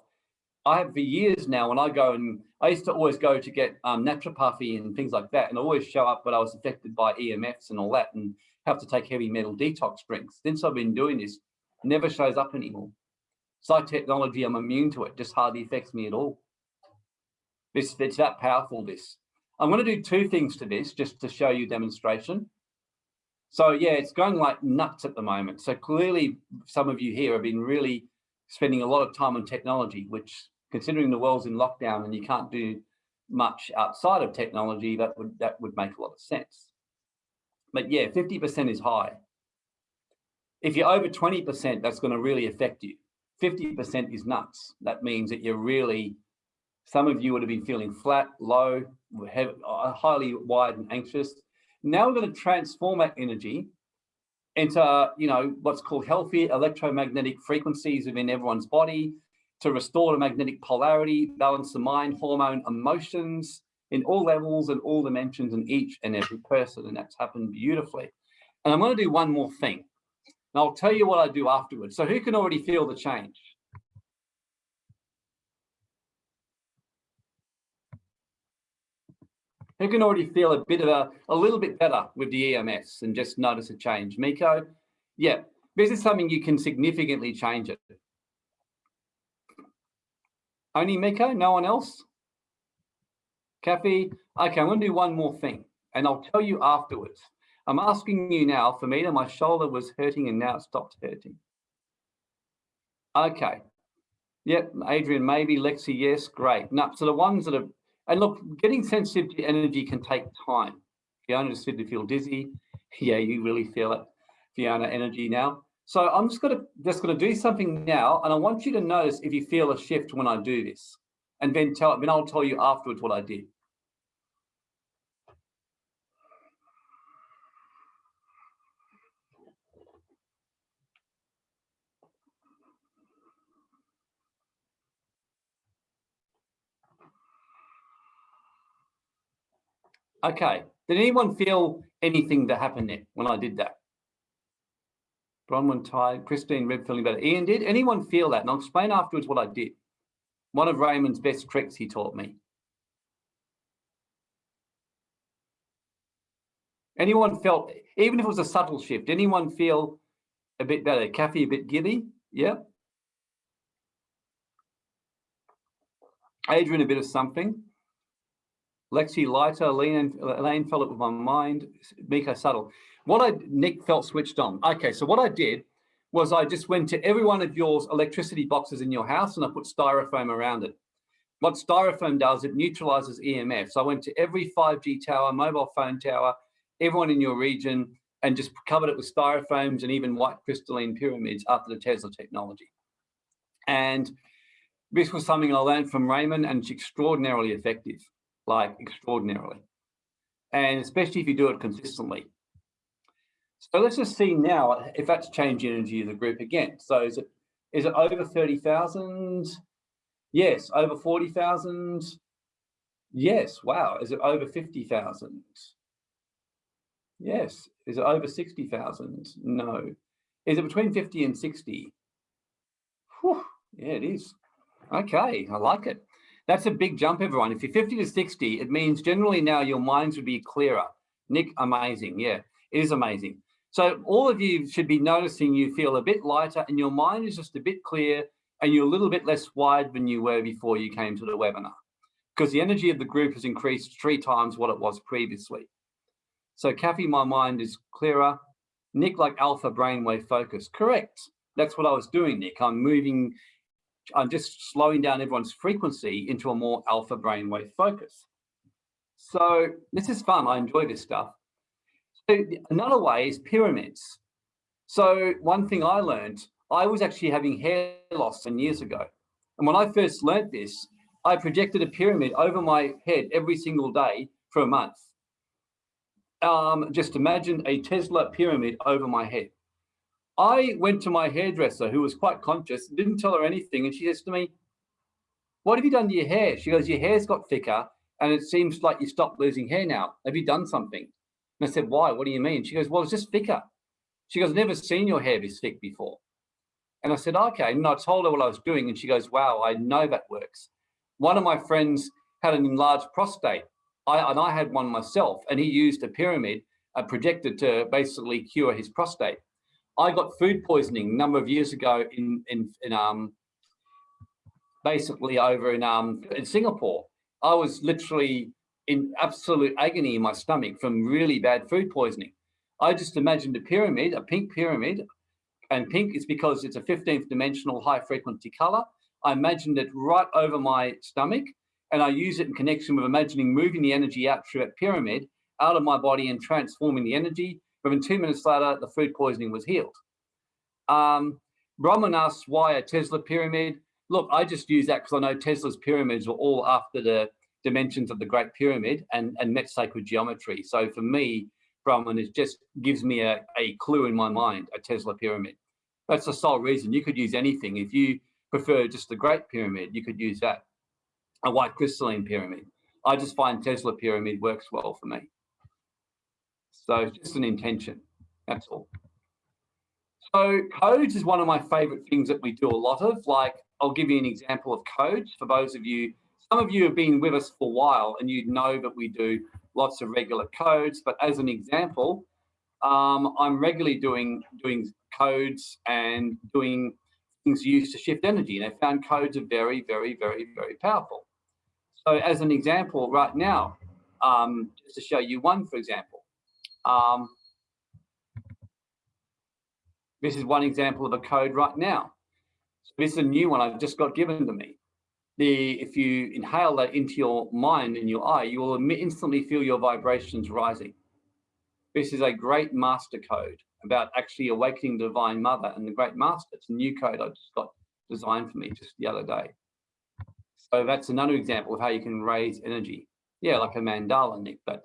I have for years now when I go and I used to always go to get um, naturopathy and things like that and I always show up but I was affected by EMFs and all that and have to take heavy metal detox drinks. Since I've been doing this, never shows up anymore. Psych technology, I'm immune to it, just hardly affects me at all. This, it's that powerful, this. I'm going to do two things to this just to show you demonstration. So yeah, it's going like nuts at the moment. So clearly some of you here have been really spending a lot of time on technology, which considering the world's in lockdown and you can't do much outside of technology, that would that would make a lot of sense. But yeah, 50% is high. If you're over 20%, that's going to really affect you. 50% is nuts. That means that you're really, some of you would have been feeling flat, low, uh, highly wired and anxious. Now we're going to transform that energy into, you know, what's called healthy electromagnetic frequencies within everyone's body to restore the magnetic polarity, balance the mind, hormone, emotions, in all levels and all dimensions in each and every person. And that's happened beautifully. And I'm going to do one more thing. And I'll tell you what I do afterwards. So who can already feel the change? Who can already feel a bit of a, a little bit better with the EMS and just notice a change? Miko? Yeah, this is something you can significantly change it. Only Miko, no one else? Kathy, okay, I'm gonna do one more thing and I'll tell you afterwards. I'm asking you now, for me, my shoulder was hurting and now it stopped hurting. Okay. Yep, Adrian, maybe, Lexi, yes, great. No, so the ones that are, and look, getting sensitive to energy can take time. Fiona just said to feel dizzy. Yeah, you really feel it, Fiona, energy now. So I'm just gonna just gonna do something now, and I want you to notice if you feel a shift when I do this, and then tell then I'll tell you afterwards what I did. Okay, did anyone feel anything that happened there when I did that? Bronwyn tired, Christine Red feeling better. Ian did. Anyone feel that? And I'll explain afterwards what I did. One of Raymond's best tricks he taught me. Anyone felt, even if it was a subtle shift, anyone feel a bit better? Kathy, a bit giddy? Yeah. Adrian, a bit of something. Lexi lighter, Elaine, Elaine felt it with my mind, Miko subtle. What I, Nick felt switched on. Okay, so what I did was I just went to every one of your electricity boxes in your house and I put styrofoam around it. What styrofoam does, it neutralizes EMF. So I went to every 5G tower, mobile phone tower, everyone in your region, and just covered it with styrofoams and even white crystalline pyramids after the Tesla technology. And this was something I learned from Raymond and it's extraordinarily effective like extraordinarily. And especially if you do it consistently. So let's just see now if that's changed energy of the group again. So is it is it over 30,000? Yes, over 40,000. Yes, wow. Is it over 50,000? Yes. Is it over 60,000? No. Is it between 50 and 60? Whew. Yeah, it is. Okay, I like it. That's a big jump, everyone. If you're 50 to 60, it means generally now your minds would be clearer. Nick, amazing. Yeah, it is amazing. So all of you should be noticing you feel a bit lighter and your mind is just a bit clear and you're a little bit less wide than you were before you came to the webinar because the energy of the group has increased three times what it was previously. So Kathy, my mind is clearer. Nick, like alpha brainwave focus. Correct. That's what I was doing, Nick. I'm moving I'm just slowing down everyone's frequency into a more alpha brainwave focus. So this is fun. I enjoy this stuff. Another way is pyramids. So one thing I learned, I was actually having hair loss some years ago. And when I first learned this, I projected a pyramid over my head every single day for a month. Um, just imagine a Tesla pyramid over my head. I went to my hairdresser who was quite conscious, didn't tell her anything. And she says to me, what have you done to your hair? She goes, your hair's got thicker and it seems like you stopped losing hair now. Have you done something? And I said, why? What do you mean? She goes, well, it's just thicker. She goes, never seen your hair this thick before. And I said, okay. And I told her what I was doing. And she goes, wow, I know that works. One of my friends had an enlarged prostate. I, and I had one myself. And he used a pyramid, a projector to basically cure his prostate. I got food poisoning a number of years ago in in, in um basically over in um in Singapore. I was literally in absolute agony in my stomach from really bad food poisoning. I just imagined a pyramid, a pink pyramid, and pink is because it's a 15th dimensional high frequency color. I imagined it right over my stomach and I use it in connection with imagining moving the energy out through that pyramid out of my body and transforming the energy Within two minutes later, the food poisoning was healed. Um, Bronwyn asks why a Tesla pyramid. Look, I just use that because I know Tesla's pyramids were all after the dimensions of the Great Pyramid and, and met sacred geometry. So for me, Bronwyn is just gives me a, a clue in my mind, a Tesla pyramid. That's the sole reason. You could use anything. If you prefer just the Great Pyramid, you could use that. A white crystalline pyramid. I just find Tesla pyramid works well for me. So it's just an intention, that's all. So codes is one of my favorite things that we do a lot of. Like, I'll give you an example of codes for those of you, some of you have been with us for a while and you know that we do lots of regular codes, but as an example, um, I'm regularly doing, doing codes and doing things used to shift energy. And I found codes are very, very, very, very powerful. So as an example right now, um, just to show you one, for example, um, this is one example of a code right now. So this is a new one I've just got given to me. The, if you inhale that into your mind and your eye, you will instantly feel your vibrations rising. This is a great master code about actually awakening the divine mother and the great master. It's a new code I just got designed for me just the other day. So that's another example of how you can raise energy. Yeah, like a mandala, Nick, but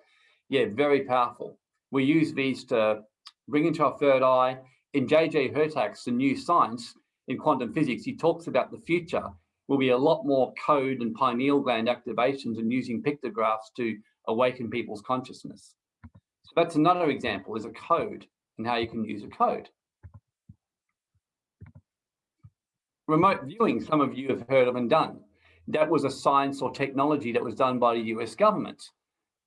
yeah, very powerful. We use these to bring into our third eye. In JJ Hurtak's The New Science in Quantum Physics, he talks about the future will be a lot more code and pineal gland activations and using pictographs to awaken people's consciousness. So that's another example is a code and how you can use a code. Remote viewing, some of you have heard of and done. That was a science or technology that was done by the US government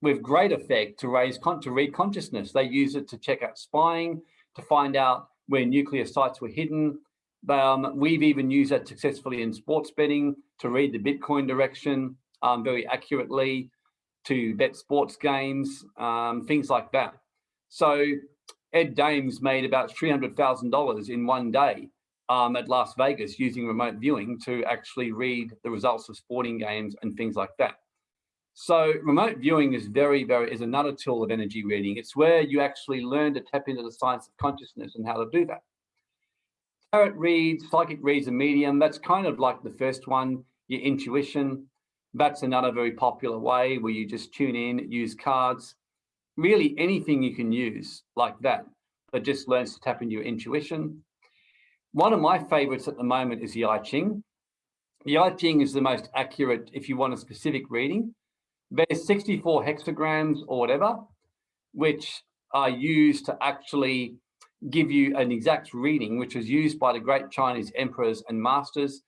with great effect to raise to read consciousness. They use it to check out spying, to find out where nuclear sites were hidden. Um, we've even used that successfully in sports betting to read the Bitcoin direction um, very accurately, to bet sports games, um, things like that. So Ed Dames made about $300,000 in one day um, at Las Vegas using remote viewing to actually read the results of sporting games and things like that. So remote viewing is very, very, is another tool of energy reading. It's where you actually learn to tap into the science of consciousness and how to do that. Tarot reads, psychic reads, a medium. That's kind of like the first one, your intuition. That's another very popular way where you just tune in, use cards, really anything you can use like that, that just learns to tap into your intuition. One of my favorites at the moment is the I Ching. The I Ching is the most accurate if you want a specific reading. There's 64 hexagrams or whatever, which are used to actually give you an exact reading, which was used by the great Chinese emperors and masters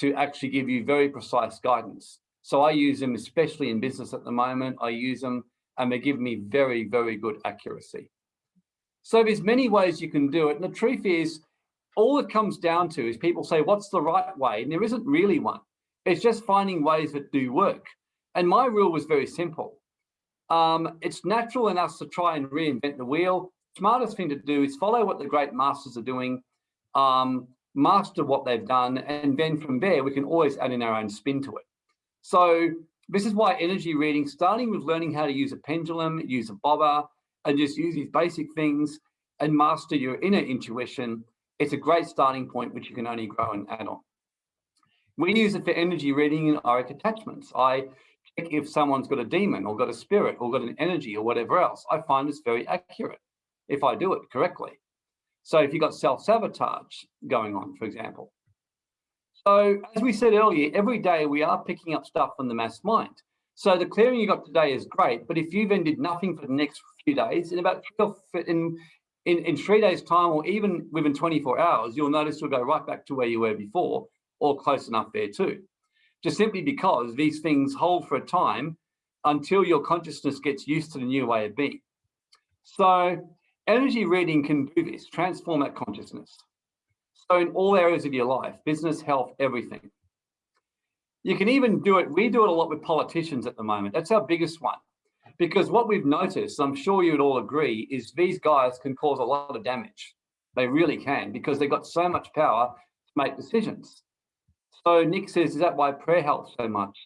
to actually give you very precise guidance. So I use them, especially in business at the moment. I use them and they give me very, very good accuracy. So there's many ways you can do it. And the truth is, all it comes down to is people say, what's the right way? And there isn't really one. It's just finding ways that do work. And my rule was very simple. Um, it's natural in us to try and reinvent the wheel. Smartest thing to do is follow what the great masters are doing, um, master what they've done, and then from there, we can always add in our own spin to it. So this is why energy reading, starting with learning how to use a pendulum, use a bobber, and just use these basic things and master your inner intuition, it's a great starting point which you can only grow and add on. We use it for energy reading and auric attachments. I check if someone's got a demon or got a spirit or got an energy or whatever else. I find it's very accurate if I do it correctly. So if you've got self-sabotage going on, for example, so as we said earlier, every day we are picking up stuff from the mass mind. So the clearing you got today is great, but if you then did nothing for the next few days, in about in, in, in three days time or even within 24 hours, you'll notice you'll go right back to where you were before or close enough there too. Just simply because these things hold for a time until your consciousness gets used to the new way of being. So energy reading can do this, transform that consciousness. So in all areas of your life, business, health, everything. You can even do it, we do it a lot with politicians at the moment. That's our biggest one. Because what we've noticed, I'm sure you would all agree, is these guys can cause a lot of damage. They really can, because they've got so much power to make decisions. So Nick says, is that why prayer helps so much?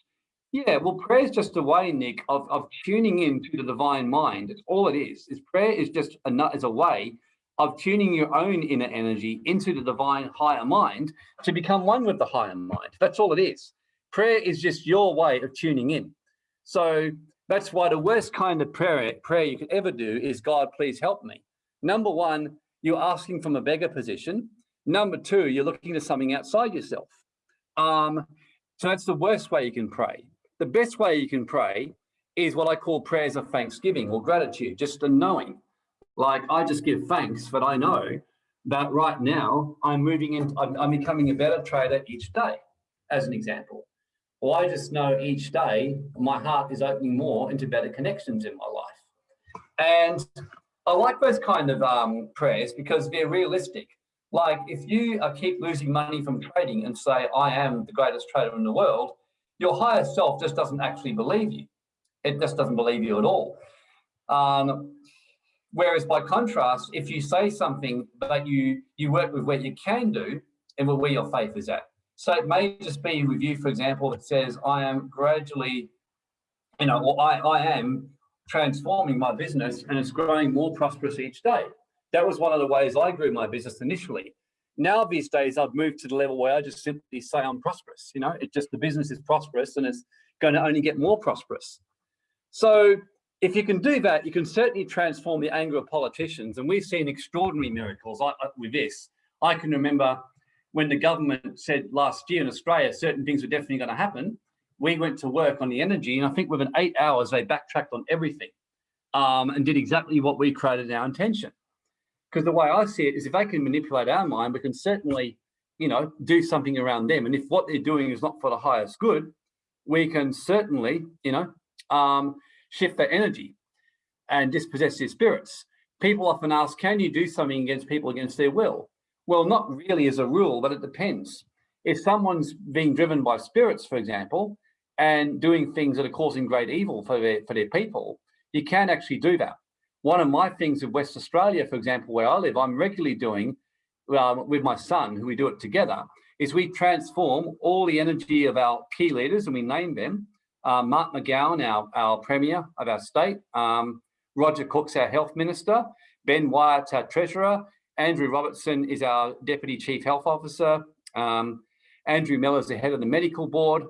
Yeah, well, prayer is just a way, Nick, of, of tuning in to the divine mind. It's all it is. Is prayer is just a, is a way of tuning your own inner energy into the divine higher mind to become one with the higher mind. That's all it is. Prayer is just your way of tuning in. So that's why the worst kind of prayer, prayer you could ever do is, God, please help me. Number one, you're asking from a beggar position. Number two, you're looking to something outside yourself. Um, so that's the worst way you can pray. The best way you can pray is what I call prayers of thanksgiving or gratitude, just a knowing. Like I just give thanks that I know that right now I'm moving in, I'm, I'm becoming a better trader each day, as an example. Or I just know each day my heart is opening more into better connections in my life. And I like those kind of um, prayers because they're realistic. Like if you uh, keep losing money from trading and say, I am the greatest trader in the world, your higher self just doesn't actually believe you. It just doesn't believe you at all. Um, whereas by contrast, if you say something that you, you work with what you can do and where your faith is at. So it may just be with you, for example, that says, I am gradually, you know, or I, I am transforming my business and it's growing more prosperous each day. That was one of the ways I grew my business initially. Now these days I've moved to the level where I just simply say I'm prosperous. You know, it just the business is prosperous and it's going to only get more prosperous. So if you can do that, you can certainly transform the anger of politicians. And we've seen extraordinary miracles with this. I can remember when the government said last year in Australia, certain things were definitely going to happen. We went to work on the energy, and I think within eight hours, they backtracked on everything um, and did exactly what we created our intention. Because the way I see it is if they can manipulate our mind, we can certainly, you know, do something around them. And if what they're doing is not for the highest good, we can certainly, you know, um, shift their energy and dispossess their spirits. People often ask, can you do something against people against their will? Well, not really as a rule, but it depends. If someone's being driven by spirits, for example, and doing things that are causing great evil for their, for their people, you can actually do that. One of my things in West Australia, for example, where I live, I'm regularly doing um, with my son, who we do it together, is we transform all the energy of our key leaders and we name them. Uh, Mark McGowan, our, our Premier of our state, um, Roger Cook's our Health Minister, Ben Wyatt's our Treasurer, Andrew Robertson is our Deputy Chief Health Officer, um, Andrew Miller's the head of the medical board,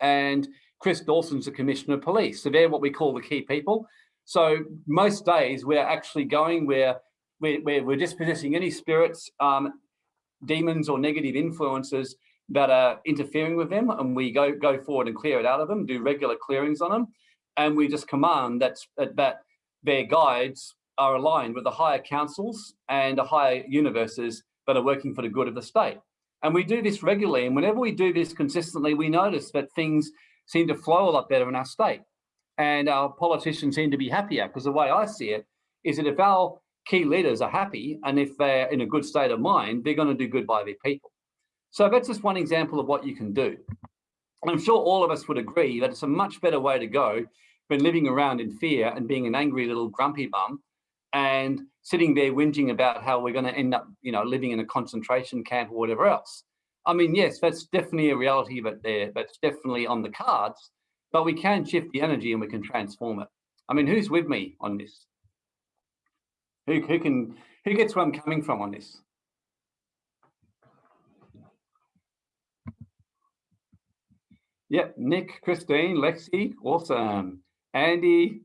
and Chris Dawson's the Commissioner of Police. So they're what we call the key people. So most days we're actually going where we're, we're, we're dispossessing any spirits, um, demons or negative influences that are interfering with them and we go, go forward and clear it out of them, do regular clearings on them. And we just command that, that their guides are aligned with the higher councils and the higher universes that are working for the good of the state. And we do this regularly. And whenever we do this consistently, we notice that things seem to flow a lot better in our state and our politicians seem to be happier because the way I see it is that if our key leaders are happy and if they're in a good state of mind, they're going to do good by their people. So that's just one example of what you can do. I'm sure all of us would agree that it's a much better way to go than living around in fear and being an angry little grumpy bum and sitting there whinging about how we're going to end up, you know, living in a concentration camp or whatever else. I mean, yes, that's definitely a reality, but there, that's definitely on the cards but we can shift the energy and we can transform it. I mean, who's with me on this? Who, who can, who gets where I'm coming from on this? Yep, Nick, Christine, Lexi, awesome. Andy,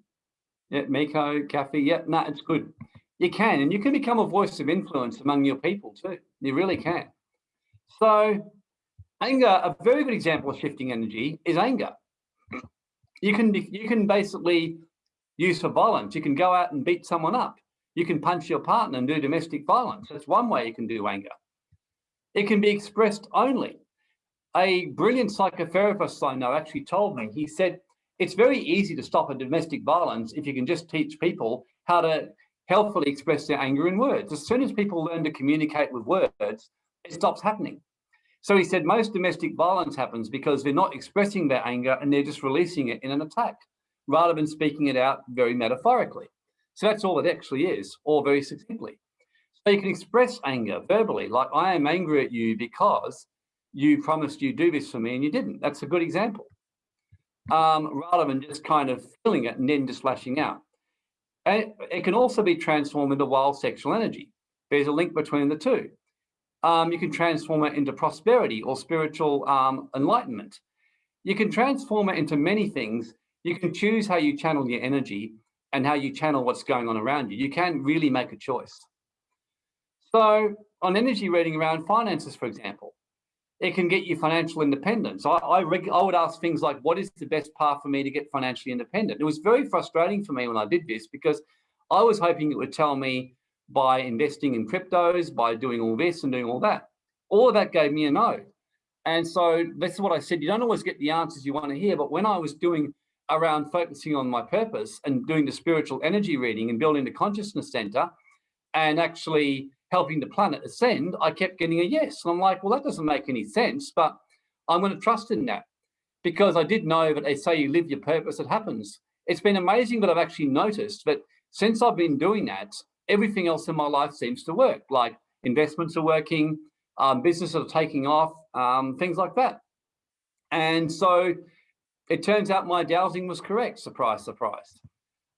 yep, Miko, Kathy, yep, no, nah, it's good. You can, and you can become a voice of influence among your people too. You really can. So anger, a very good example of shifting energy is anger you can you can basically use for violence. You can go out and beat someone up. You can punch your partner and do domestic violence. That's one way you can do anger. It can be expressed only. A brilliant psychotherapist I know actually told me, he said, it's very easy to stop a domestic violence if you can just teach people how to healthfully express their anger in words. As soon as people learn to communicate with words, it stops happening. So he said most domestic violence happens because they're not expressing their anger and they're just releasing it in an attack rather than speaking it out very metaphorically. So that's all it actually is, or very succinctly. So you can express anger verbally, like I am angry at you because you promised you'd do this for me and you didn't. That's a good example. Um, rather than just kind of feeling it and then just lashing out. And it can also be transformed into wild sexual energy. There's a link between the two um, you can transform it into prosperity or spiritual um, enlightenment. You can transform it into many things. You can choose how you channel your energy and how you channel what's going on around you. You can really make a choice. So on energy reading around finances, for example, it can get you financial independence. I, I, I, would ask things like, what is the best path for me to get financially independent? It was very frustrating for me when I did this because I was hoping it would tell me by investing in cryptos, by doing all this and doing all that. All of that gave me a no. And so this is what I said, you don't always get the answers you want to hear, but when I was doing around focusing on my purpose and doing the spiritual energy reading and building the consciousness center and actually helping the planet ascend, I kept getting a yes. And I'm like, well, that doesn't make any sense, but I'm going to trust in that because I did know that they say you live your purpose, it happens. It's been amazing that I've actually noticed that since I've been doing that, everything else in my life seems to work. Like investments are working, um, businesses are taking off, um, things like that. And so it turns out my dowsing was correct, surprise, surprise.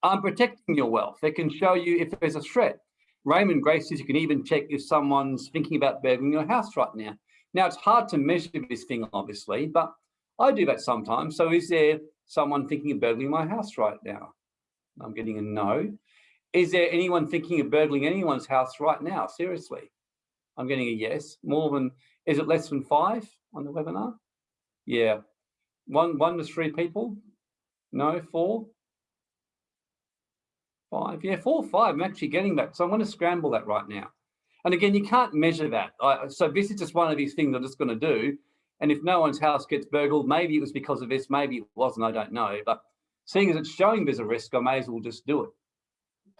I'm protecting your wealth. It can show you if there's a threat. Raymond Grace says you can even check if someone's thinking about burgling your house right now. Now, it's hard to measure this thing, obviously, but I do that sometimes. So is there someone thinking of burgling my house right now? I'm getting a no. Is there anyone thinking of burgling anyone's house right now? Seriously, I'm getting a yes. More than, is it less than five on the webinar? Yeah. One, one to three people? No, four? Five, yeah, four, or five. I'm actually getting that. So I'm going to scramble that right now. And again, you can't measure that. I, so this is just one of these things I'm just going to do. And if no one's house gets burgled, maybe it was because of this, maybe it wasn't, I don't know. But seeing as it's showing there's a risk, I may as well just do it.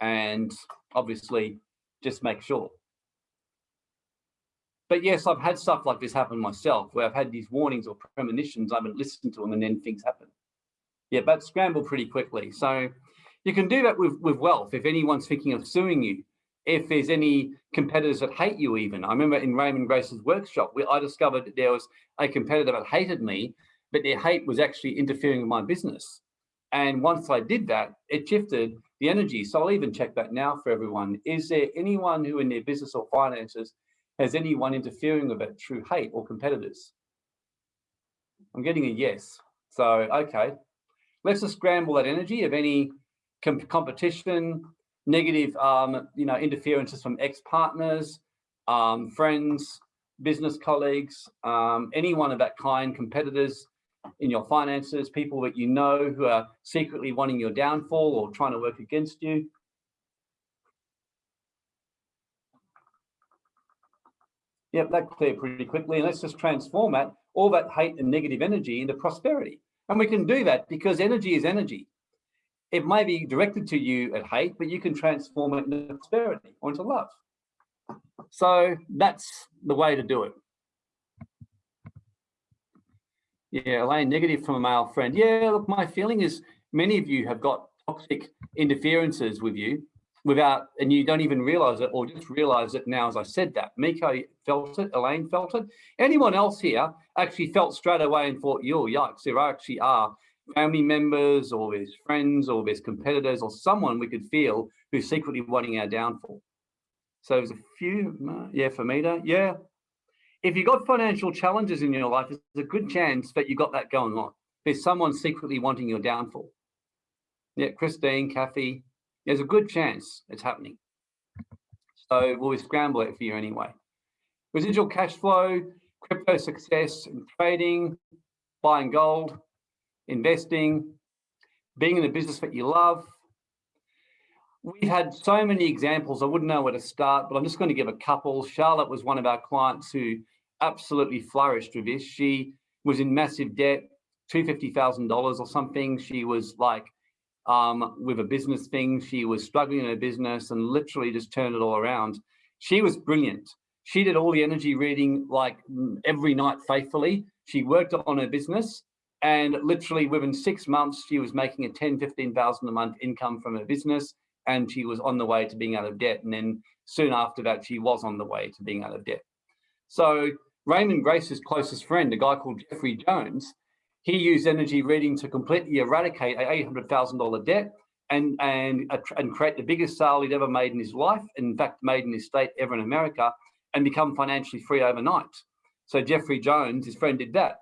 And obviously just make sure. But yes, I've had stuff like this happen myself, where I've had these warnings or premonitions, I haven't listened to them and then things happen. Yeah, but scramble pretty quickly. So you can do that with, with wealth. If anyone's thinking of suing you, if there's any competitors that hate you even. I remember in Raymond Grace's workshop, where I discovered that there was a competitor that hated me, but their hate was actually interfering with my business. And once I did that, it shifted the energy. So I'll even check that now for everyone. Is there anyone who in their business or finances has anyone interfering with it through hate or competitors? I'm getting a yes. So, okay, let's just scramble that energy of any com competition, negative, um, you know, interferences from ex-partners, um, friends, business colleagues, um, anyone of that kind, competitors in your finances, people that you know who are secretly wanting your downfall or trying to work against you. Yep, that cleared pretty quickly. And let's just transform that, all that hate and negative energy into prosperity. And we can do that because energy is energy it may be directed to you at hate, but you can transform it into prosperity or into love. So that's the way to do it. Yeah, Elaine, negative from a male friend. Yeah, look, my feeling is many of you have got toxic interferences with you without, and you don't even realize it or just realize it now as I said that. Miko felt it, Elaine felt it. Anyone else here actually felt straight away and thought, yo, yikes, there actually are family members or there's friends or there's competitors or someone we could feel who's secretly wanting our downfall. So there's a few, uh, yeah, for me to, yeah. If you've got financial challenges in your life, there's a good chance that you've got that going on. There's someone secretly wanting your downfall. Yeah, Christine, Kathy, there's a good chance it's happening. So we'll scramble it for you anyway. Residual cash flow, crypto success and trading, buying gold, investing, being in a business that you love. We've had so many examples, I wouldn't know where to start, but I'm just going to give a couple. Charlotte was one of our clients who absolutely flourished with this. She was in massive debt, $250,000 or something. She was like um, with a business thing. She was struggling in her business and literally just turned it all around. She was brilliant. She did all the energy reading like every night faithfully. She worked on her business and literally within six months, she was making a 10, 15,000 a month income from her business and she was on the way to being out of debt. And then soon after that, she was on the way to being out of debt. So Raymond Grace's closest friend, a guy called Jeffrey Jones, he used energy reading to completely eradicate a $800,000 debt and, and, and create the biggest sale he'd ever made in his life, in fact, made in his state ever in America, and become financially free overnight. So Jeffrey Jones, his friend, did that.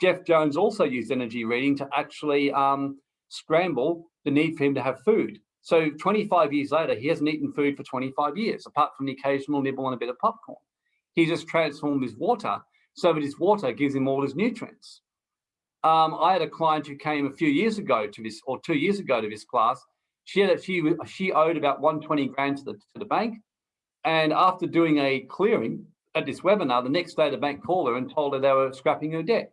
Jeff Jones also used energy reading to actually um, scramble the need for him to have food. So 25 years later, he hasn't eaten food for 25 years, apart from the occasional nibble and a bit of popcorn. He just transformed his water so that his water gives him all his nutrients. Um, I had a client who came a few years ago to this, or two years ago to this class. She had, she she owed about 120 grand to the to the bank, and after doing a clearing at this webinar, the next day the bank called her and told her they were scrapping her debt.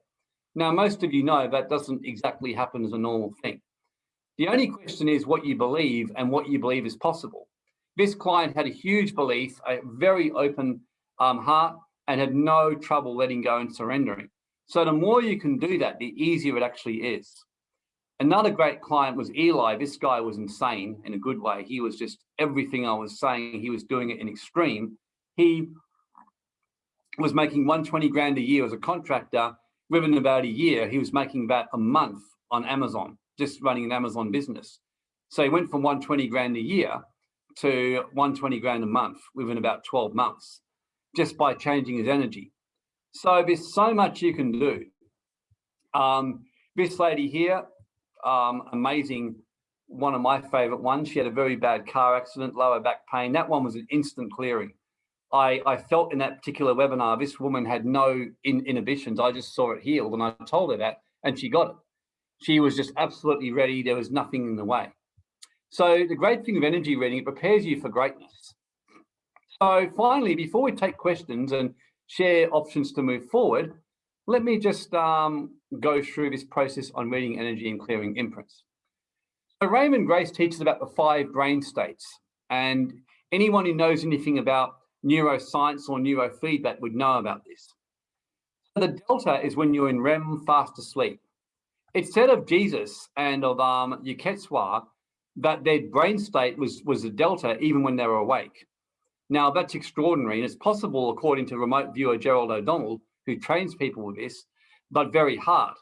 Now, most of you know that doesn't exactly happen as a normal thing. The only question is what you believe and what you believe is possible. This client had a huge belief, a very open um, heart, and had no trouble letting go and surrendering. So the more you can do that, the easier it actually is. Another great client was Eli. This guy was insane in a good way. He was just everything I was saying, he was doing it in extreme. He was making 120 grand a year as a contractor within about a year, he was making about a month on Amazon, just running an Amazon business. So he went from 120 grand a year to 120 grand a month within about 12 months, just by changing his energy. So there's so much you can do. Um, this lady here, um, amazing, one of my favorite ones. She had a very bad car accident, lower back pain. That one was an instant clearing. I, I felt in that particular webinar, this woman had no in, inhibitions. I just saw it healed and I told her that and she got it. She was just absolutely ready. There was nothing in the way. So the great thing of energy reading, it prepares you for greatness. So finally, before we take questions and share options to move forward, let me just um, go through this process on reading energy and clearing imprints. So Raymond Grace teaches about the five brain states. And anyone who knows anything about neuroscience or neurofeedback would know about this. The delta is when you're in REM fast asleep. It's said of Jesus and of um, that their brain state was, was a delta even when they were awake. Now that's extraordinary and it's possible according to remote viewer Gerald O'Donnell, who trains people with this, but very hard.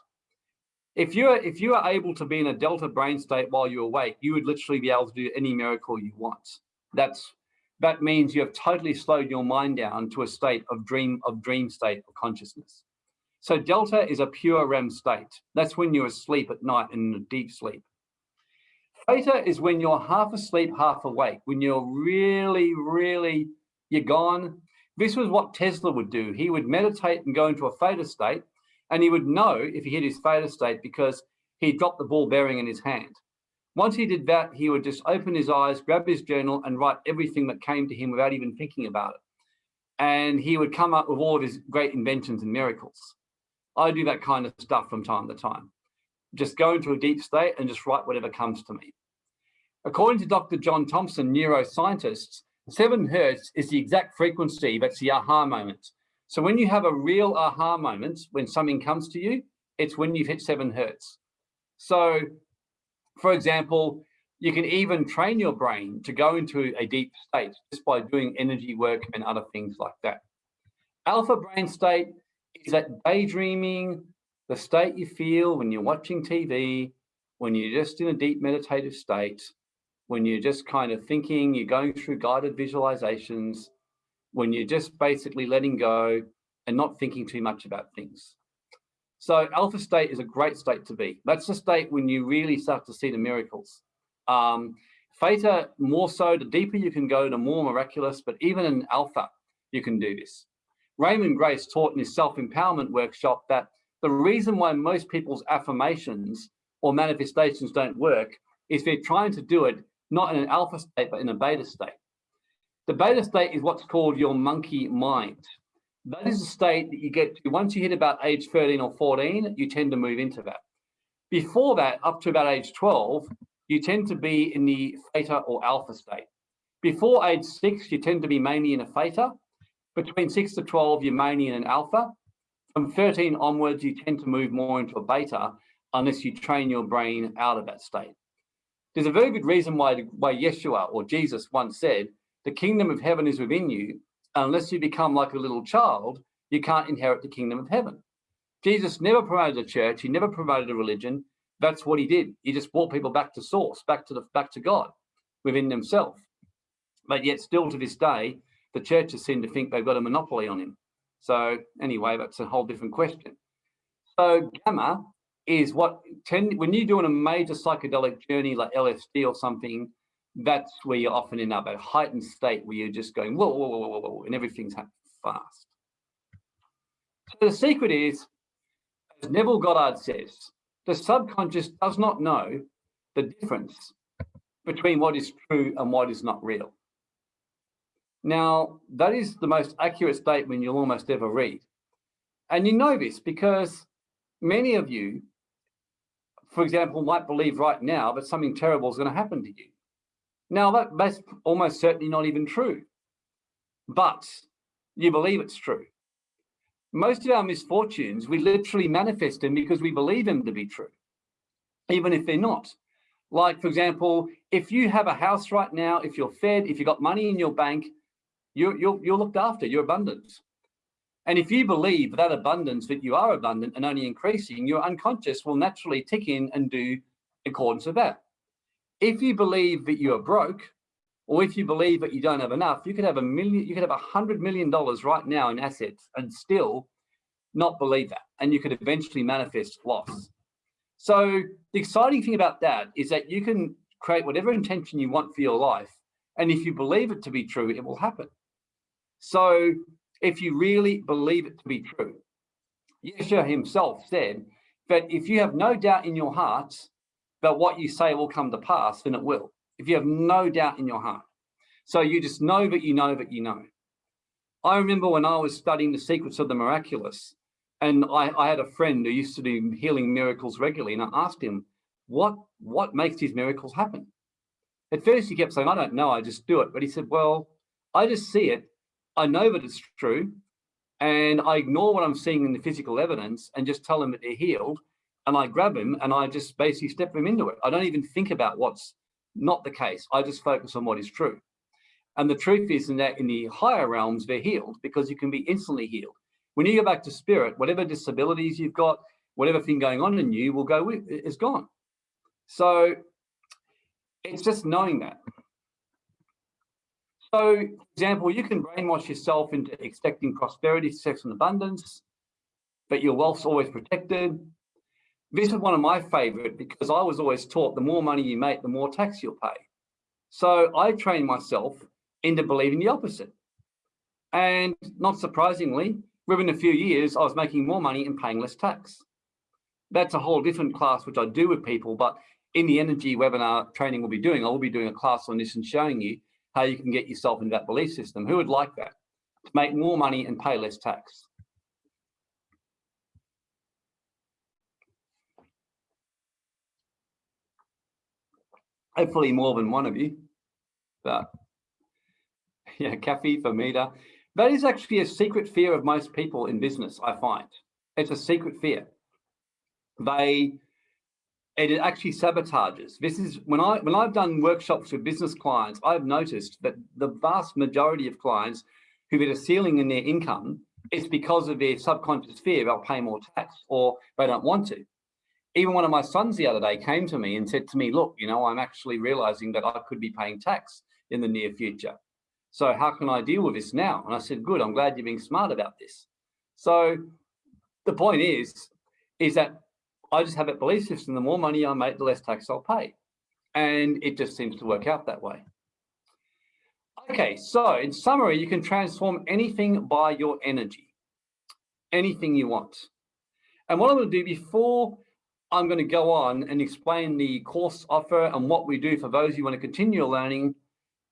If you're if you are able to be in a delta brain state while you're awake, you would literally be able to do any miracle you want. That's that means you have totally slowed your mind down to a state of dream of dream state of consciousness. So delta is a pure REM state. That's when you're asleep at night in a deep sleep. Theta is when you're half asleep, half awake, when you're really, really, you're gone. This was what Tesla would do. He would meditate and go into a theta state, and he would know if he hit his theta state because he dropped the ball bearing in his hand. Once he did that, he would just open his eyes, grab his journal and write everything that came to him without even thinking about it. And he would come up with all of his great inventions and miracles. I do that kind of stuff from time to time. Just go into a deep state and just write whatever comes to me. According to Dr. John Thompson, neuroscientists, seven hertz is the exact frequency that's the aha moment. So when you have a real aha moment, when something comes to you, it's when you've hit seven hertz. So for example, you can even train your brain to go into a deep state just by doing energy work and other things like that. Alpha brain state is that daydreaming, the state you feel when you're watching TV, when you're just in a deep meditative state, when you're just kind of thinking, you're going through guided visualizations, when you're just basically letting go and not thinking too much about things. So alpha state is a great state to be. That's the state when you really start to see the miracles. Um, theta, more so, the deeper you can go, the more miraculous, but even in alpha, you can do this. Raymond Grace taught in his self-empowerment workshop that the reason why most people's affirmations or manifestations don't work is they're trying to do it not in an alpha state, but in a beta state. The beta state is what's called your monkey mind. That is a state that you get to once you hit about age 13 or 14, you tend to move into that. Before that, up to about age 12, you tend to be in the theta or alpha state. Before age six, you tend to be mainly in a theta. Between six to 12, you're mainly in an alpha. From 13 onwards, you tend to move more into a beta unless you train your brain out of that state. There's a very good reason why, why Yeshua or Jesus once said, the kingdom of heaven is within you unless you become like a little child, you can't inherit the kingdom of heaven. Jesus never promoted a church. He never promoted a religion. That's what he did. He just brought people back to source, back to the back to God within themselves. But yet still to this day, the churches seem to think they've got a monopoly on him. So anyway, that's a whole different question. So gamma is what tend when you're doing a major psychedelic journey like LSD or something, that's where you're often in that heightened state where you're just going whoa, whoa, whoa, whoa, whoa, and everything's happening fast. So the secret is, as Neville Goddard says, the subconscious does not know the difference between what is true and what is not real. Now, that is the most accurate statement you'll almost ever read. And you know this because many of you, for example, might believe right now that something terrible is going to happen to you. Now, that, that's almost certainly not even true, but you believe it's true. Most of our misfortunes, we literally manifest them because we believe them to be true, even if they're not. Like, for example, if you have a house right now, if you're fed, if you've got money in your bank, you're, you're, you're looked after, you're abundant. And if you believe that abundance, that you are abundant and only increasing, your unconscious will naturally tick in and do accordance with that. If you believe that you are broke, or if you believe that you don't have enough, you could have a million, you could have a hundred million dollars right now in assets and still not believe that. And you could eventually manifest loss. So the exciting thing about that is that you can create whatever intention you want for your life. And if you believe it to be true, it will happen. So if you really believe it to be true, Yeshua himself said that if you have no doubt in your hearts that what you say will come to pass, then it will. If you have no doubt in your heart. So you just know that you know that you know. I remember when I was studying the secrets of the miraculous, and I, I had a friend who used to do healing miracles regularly, and I asked him, what, what makes these miracles happen? At first he kept saying, I don't know, I just do it. But he said, well, I just see it. I know that it's true. And I ignore what I'm seeing in the physical evidence and just tell them that they're healed. And I grab them and I just basically step them into it. I don't even think about what's not the case. I just focus on what is true. And the truth is in that in the higher realms, they're healed because you can be instantly healed. When you go back to spirit, whatever disabilities you've got, whatever thing going on in you will go with, is gone. So it's just knowing that. So, for example, you can brainwash yourself into expecting prosperity, success, and abundance, but your wealth's always protected. This is one of my favorite because I was always taught the more money you make, the more tax you'll pay. So I trained myself into believing the opposite. And not surprisingly, within a few years, I was making more money and paying less tax. That's a whole different class, which I do with people, but in the energy webinar training we'll be doing, I will be doing a class on this and showing you how you can get yourself into that belief system. Who would like that? To make more money and pay less tax. Hopefully more than one of you, but yeah, Kathy, Famita. That is actually a secret fear of most people in business, I find. It's a secret fear. They it actually sabotages. This is when I when I've done workshops with business clients, I've noticed that the vast majority of clients who hit a ceiling in their income, it's because of their subconscious fear they'll pay more tax or they don't want to. Even one of my sons the other day came to me and said to me, look, you know, I'm actually realizing that I could be paying tax in the near future. So how can I deal with this now? And I said, good, I'm glad you're being smart about this. So the point is, is that I just have a belief system, the more money I make, the less tax I'll pay. And it just seems to work out that way. Okay, so in summary, you can transform anything by your energy, anything you want. And what I'm to do before I'm going to go on and explain the course offer and what we do for those who want to continue learning,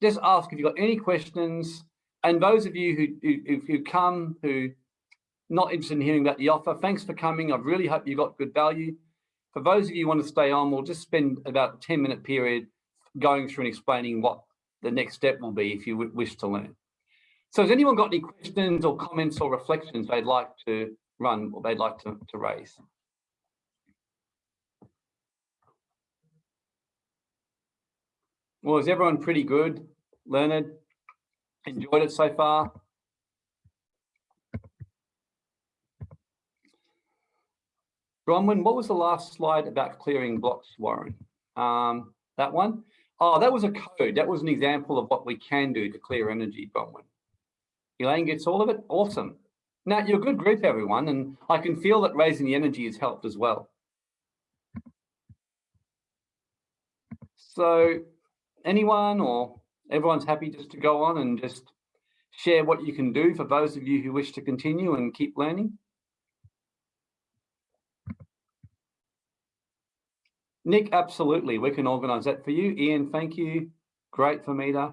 just ask if you've got any questions. And those of you who, who, who come, who not interested in hearing about the offer, thanks for coming. I really hope you got good value. For those of you who want to stay on, we'll just spend about a 10 minute period going through and explaining what the next step will be if you would wish to learn. So has anyone got any questions or comments or reflections they'd like to run or they'd like to, to raise? Well, is everyone pretty good, Leonard? Enjoyed it so far? Bronwyn, what was the last slide about clearing blocks, Warren? Um, that one? Oh, that was a code. That was an example of what we can do to clear energy, Bronwyn. Elaine gets all of it? Awesome. Now, you're a good group, everyone, and I can feel that raising the energy has helped as well. So anyone or everyone's happy just to go on and just share what you can do for those of you who wish to continue and keep learning? Nick, absolutely. We can organise that for you. Ian, thank you. Great for Meter.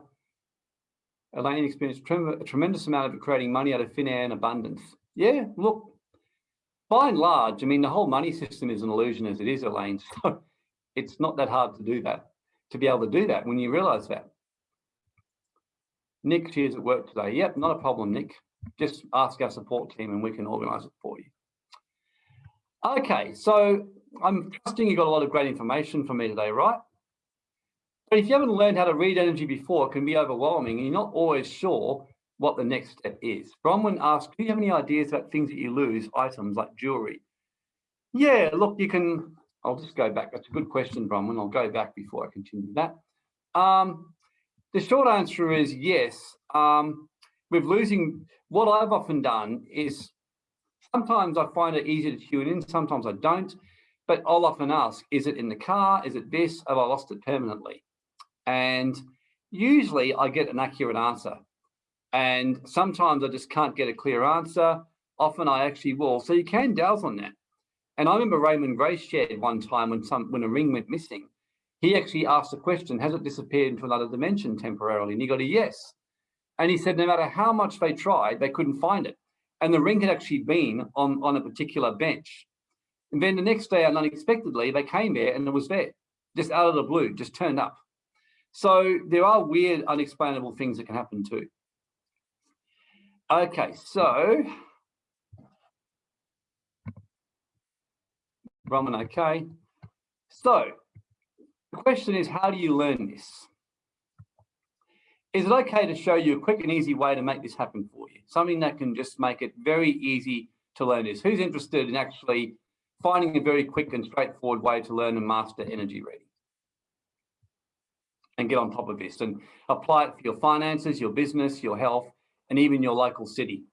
Elaine experienced a tremendous amount of creating money out of thin air and abundance. Yeah, look, by and large, I mean, the whole money system is an illusion as it is, Elaine. So it's not that hard to do that, to be able to do that when you realize that. Nick, cheers at work today. Yep, not a problem, Nick. Just ask our support team and we can organise it for you. Okay, so I'm trusting you got a lot of great information from me today, right? But if you haven't learned how to read energy before, it can be overwhelming and you're not always sure what the next step is. Bronwyn asks, do you have any ideas about things that you lose, items like jewelry? Yeah, look, you can, I'll just go back. That's a good question, Bronwyn. I'll go back before I continue that. Um, the short answer is yes. Um, with losing, what I've often done is sometimes I find it easier to tune in, sometimes I don't, but I'll often ask, is it in the car? Is it this? Have I lost it permanently? And usually I get an accurate answer. And sometimes I just can't get a clear answer. Often I actually will. So you can dowse on that. And I remember Raymond Grace shared one time when some when a ring went missing, he actually asked the question, has it disappeared into another dimension temporarily? And he got a yes. And he said, no matter how much they tried, they couldn't find it. And the ring had actually been on, on a particular bench. And then the next day, and unexpectedly, they came there and it was there, just out of the blue, just turned up. So there are weird, unexplainable things that can happen too. Okay, so Roman, okay. So the question is, how do you learn this? Is it okay to show you a quick and easy way to make this happen for you? Something that can just make it very easy to learn this. Who's interested in actually finding a very quick and straightforward way to learn and master energy reading? and get on top of this and apply it for your finances, your business, your health, and even your local city.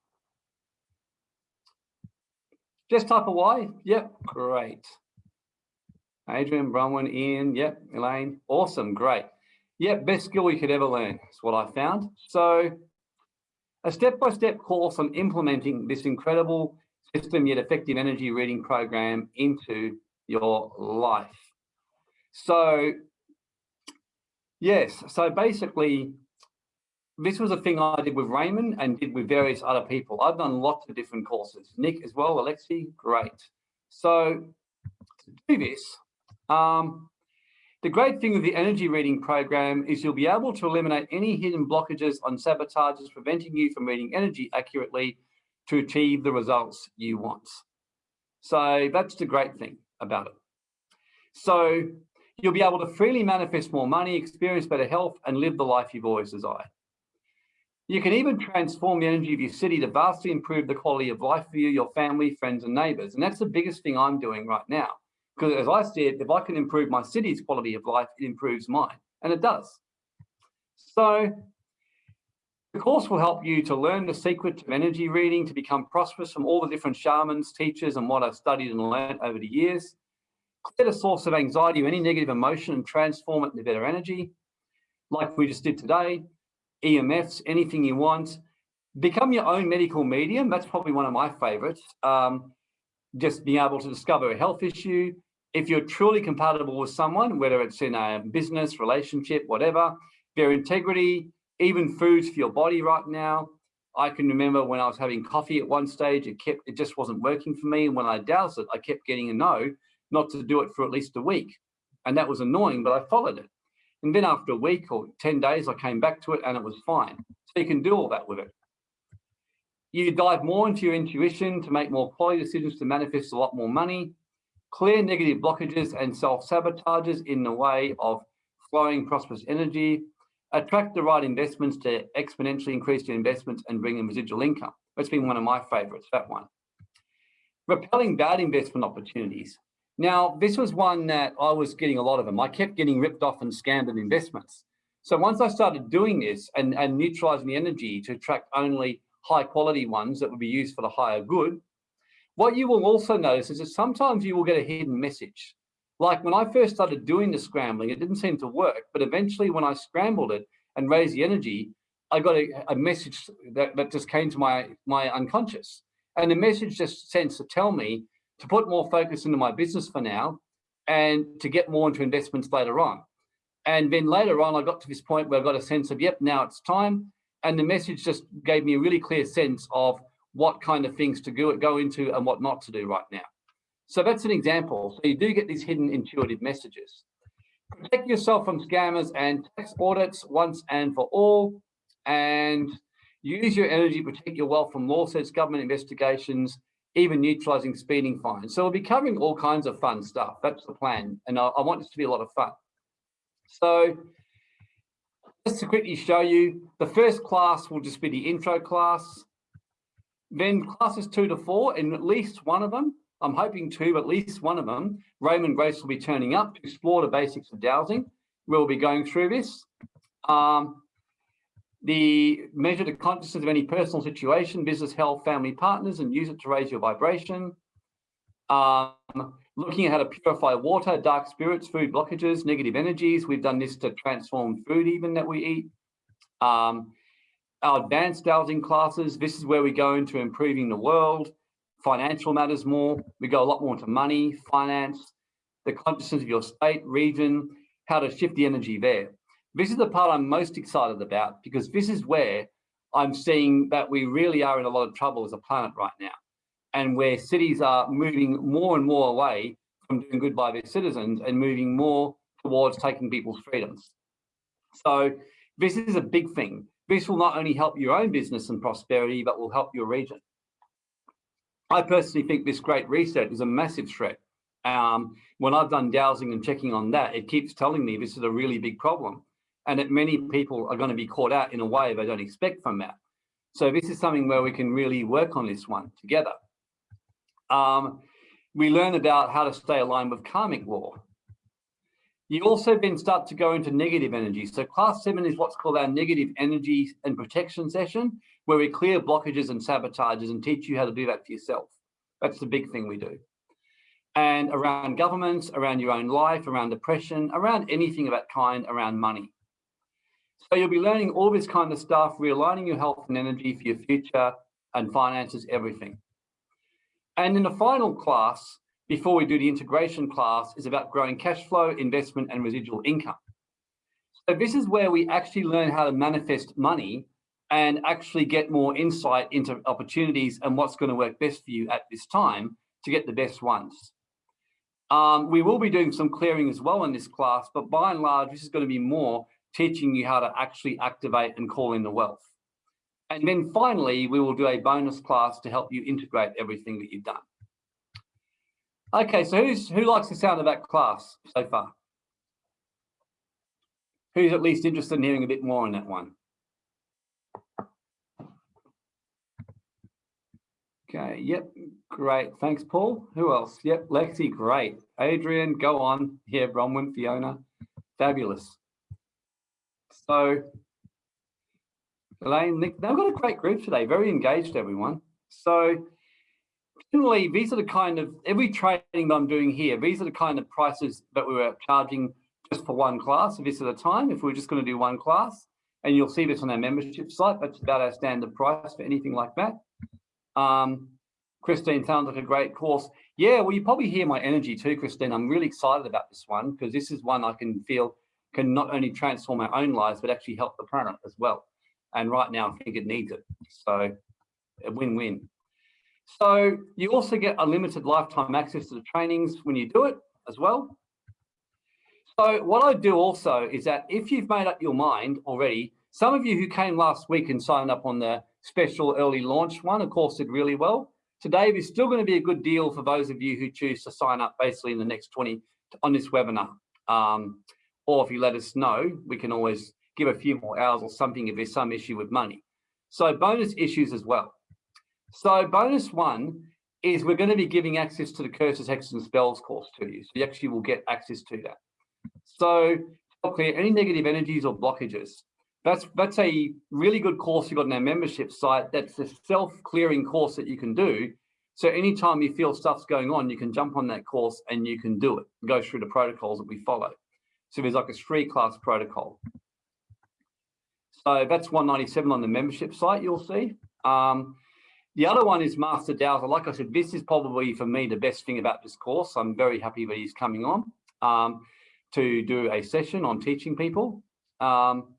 Just type of Y? Yep, great. Adrian, Bronwyn, Ian, yep, Elaine, awesome, great. Yep, best skill you could ever learn is what I found. So a step-by-step -step course on implementing this incredible system yet effective energy reading program into your life. So Yes, so basically, this was a thing I did with Raymond and did with various other people. I've done lots of different courses. Nick as well, Alexi, great. So to do this, um, the great thing with the energy reading program is you'll be able to eliminate any hidden blockages on sabotages preventing you from reading energy accurately to achieve the results you want. So that's the great thing about it. So You'll be able to freely manifest more money, experience better health, and live the life you've always desired. You can even transform the energy of your city to vastly improve the quality of life for you, your family, friends, and neighbors. And that's the biggest thing I'm doing right now. Because as I said, if I can improve my city's quality of life, it improves mine. And it does. So the course will help you to learn the secret of energy reading, to become prosperous from all the different shamans, teachers, and what I've studied and learned over the years clear the source of anxiety or any negative emotion and transform it into better energy, like we just did today, EMFs, anything you want. Become your own medical medium. That's probably one of my favorites. Um, just being able to discover a health issue. If you're truly compatible with someone, whether it's in a business, relationship, whatever, their integrity, even foods for your body right now. I can remember when I was having coffee at one stage, it kept, it just wasn't working for me. And when I dowsed it, I kept getting a no not to do it for at least a week. And that was annoying, but I followed it. And then after a week or 10 days, I came back to it and it was fine. So you can do all that with it. You dive more into your intuition to make more quality decisions to manifest a lot more money, clear negative blockages and self-sabotages in the way of flowing prosperous energy, attract the right investments to exponentially increase your investments and bring in residual income. That's been one of my favorites, that one. Repelling bad investment opportunities. Now, this was one that I was getting a lot of them. I kept getting ripped off and scammed in investments. So once I started doing this and, and neutralizing the energy to attract only high quality ones that would be used for the higher good, what you will also notice is that sometimes you will get a hidden message. Like when I first started doing the scrambling, it didn't seem to work, but eventually when I scrambled it and raised the energy, I got a, a message that, that just came to my, my unconscious. And the message just sends to tell me to put more focus into my business for now and to get more into investments later on. And then later on, I got to this point where I got a sense of, yep, now it's time. And the message just gave me a really clear sense of what kind of things to go, go into and what not to do right now. So that's an example. So you do get these hidden intuitive messages. Protect yourself from scammers and tax audits once and for all. And use your energy to protect your wealth from lawsuits, government investigations, even neutralizing speeding fines. So we'll be covering all kinds of fun stuff. That's the plan. And I, I want this to be a lot of fun. So just to quickly show you, the first class will just be the intro class. Then classes two to four, and at least one of them, I'm hoping two, at least one of them, Raymond Grace will be turning up to explore the basics of dowsing. We'll be going through this. Um, the measure the consciousness of any personal situation, business, health, family partners, and use it to raise your vibration. Um, looking at how to purify water, dark spirits, food blockages, negative energies. We've done this to transform food even that we eat. Um, our advanced dowsing classes, this is where we go into improving the world, financial matters more. We go a lot more into money, finance, the consciousness of your state, region, how to shift the energy there. This is the part I'm most excited about because this is where I'm seeing that we really are in a lot of trouble as a planet right now and where cities are moving more and more away from doing good by their citizens and moving more towards taking people's freedoms. So this is a big thing. This will not only help your own business and prosperity, but will help your region. I personally think this great reset is a massive threat. Um, when I've done dowsing and checking on that, it keeps telling me this is a really big problem and that many people are going to be caught out in a way they don't expect from that. So this is something where we can really work on this one together. Um, we learn about how to stay aligned with karmic law. You also then start to go into negative energy. So class seven is what's called our negative energy and protection session, where we clear blockages and sabotages and teach you how to do that for yourself. That's the big thing we do. And around governments, around your own life, around depression, around anything of that kind, around money. So you'll be learning all this kind of stuff, realigning your health and energy for your future and finances, everything. And in the final class, before we do the integration class, is about growing cash flow, investment, and residual income. So this is where we actually learn how to manifest money and actually get more insight into opportunities and what's going to work best for you at this time to get the best ones. Um, we will be doing some clearing as well in this class, but by and large, this is going to be more teaching you how to actually activate and call in the wealth. And then finally, we will do a bonus class to help you integrate everything that you've done. Okay, so who's who likes the sound of that class so far? Who's at least interested in hearing a bit more on that one? Okay, yep, great. Thanks, Paul. Who else? Yep, Lexi, great. Adrian, go on. Yeah, Bronwyn, Fiona, fabulous. So Elaine, Nick, they've got a great group today, very engaged, everyone. So generally, these are the kind of, every training that I'm doing here, these are the kind of prices that we were charging just for one class, this at a time, if we are just going to do one class. And you'll see this on our membership site. That's about our standard price for anything like that. Um, Christine sounds like a great course. Yeah, well, you probably hear my energy too, Christine. I'm really excited about this one because this is one I can feel can not only transform our own lives, but actually help the planet as well. And right now, I think it needs it. So a win-win. So you also get unlimited lifetime access to the trainings when you do it as well. So what I do also is that if you've made up your mind already, some of you who came last week and signed up on the special early launch one, of course, did really well. Today is still going to be a good deal for those of you who choose to sign up basically in the next 20 on this webinar. Um, or if you let us know, we can always give a few more hours or something if there's some issue with money. So bonus issues as well. So bonus one is we're going to be giving access to the curses, hexes and spells course to you. So you actually will get access to that. So clear any negative energies or blockages. That's that's a really good course you've got on our membership site. That's a self-clearing course that you can do. So anytime you feel stuff's going on, you can jump on that course and you can do it, go through the protocols that we follow. So there's like a three class protocol. So that's 197 on the membership site, you'll see. Um, The other one is Master Dowser. Like I said, this is probably for me the best thing about this course. I'm very happy that he's coming on um, to do a session on teaching people. Um,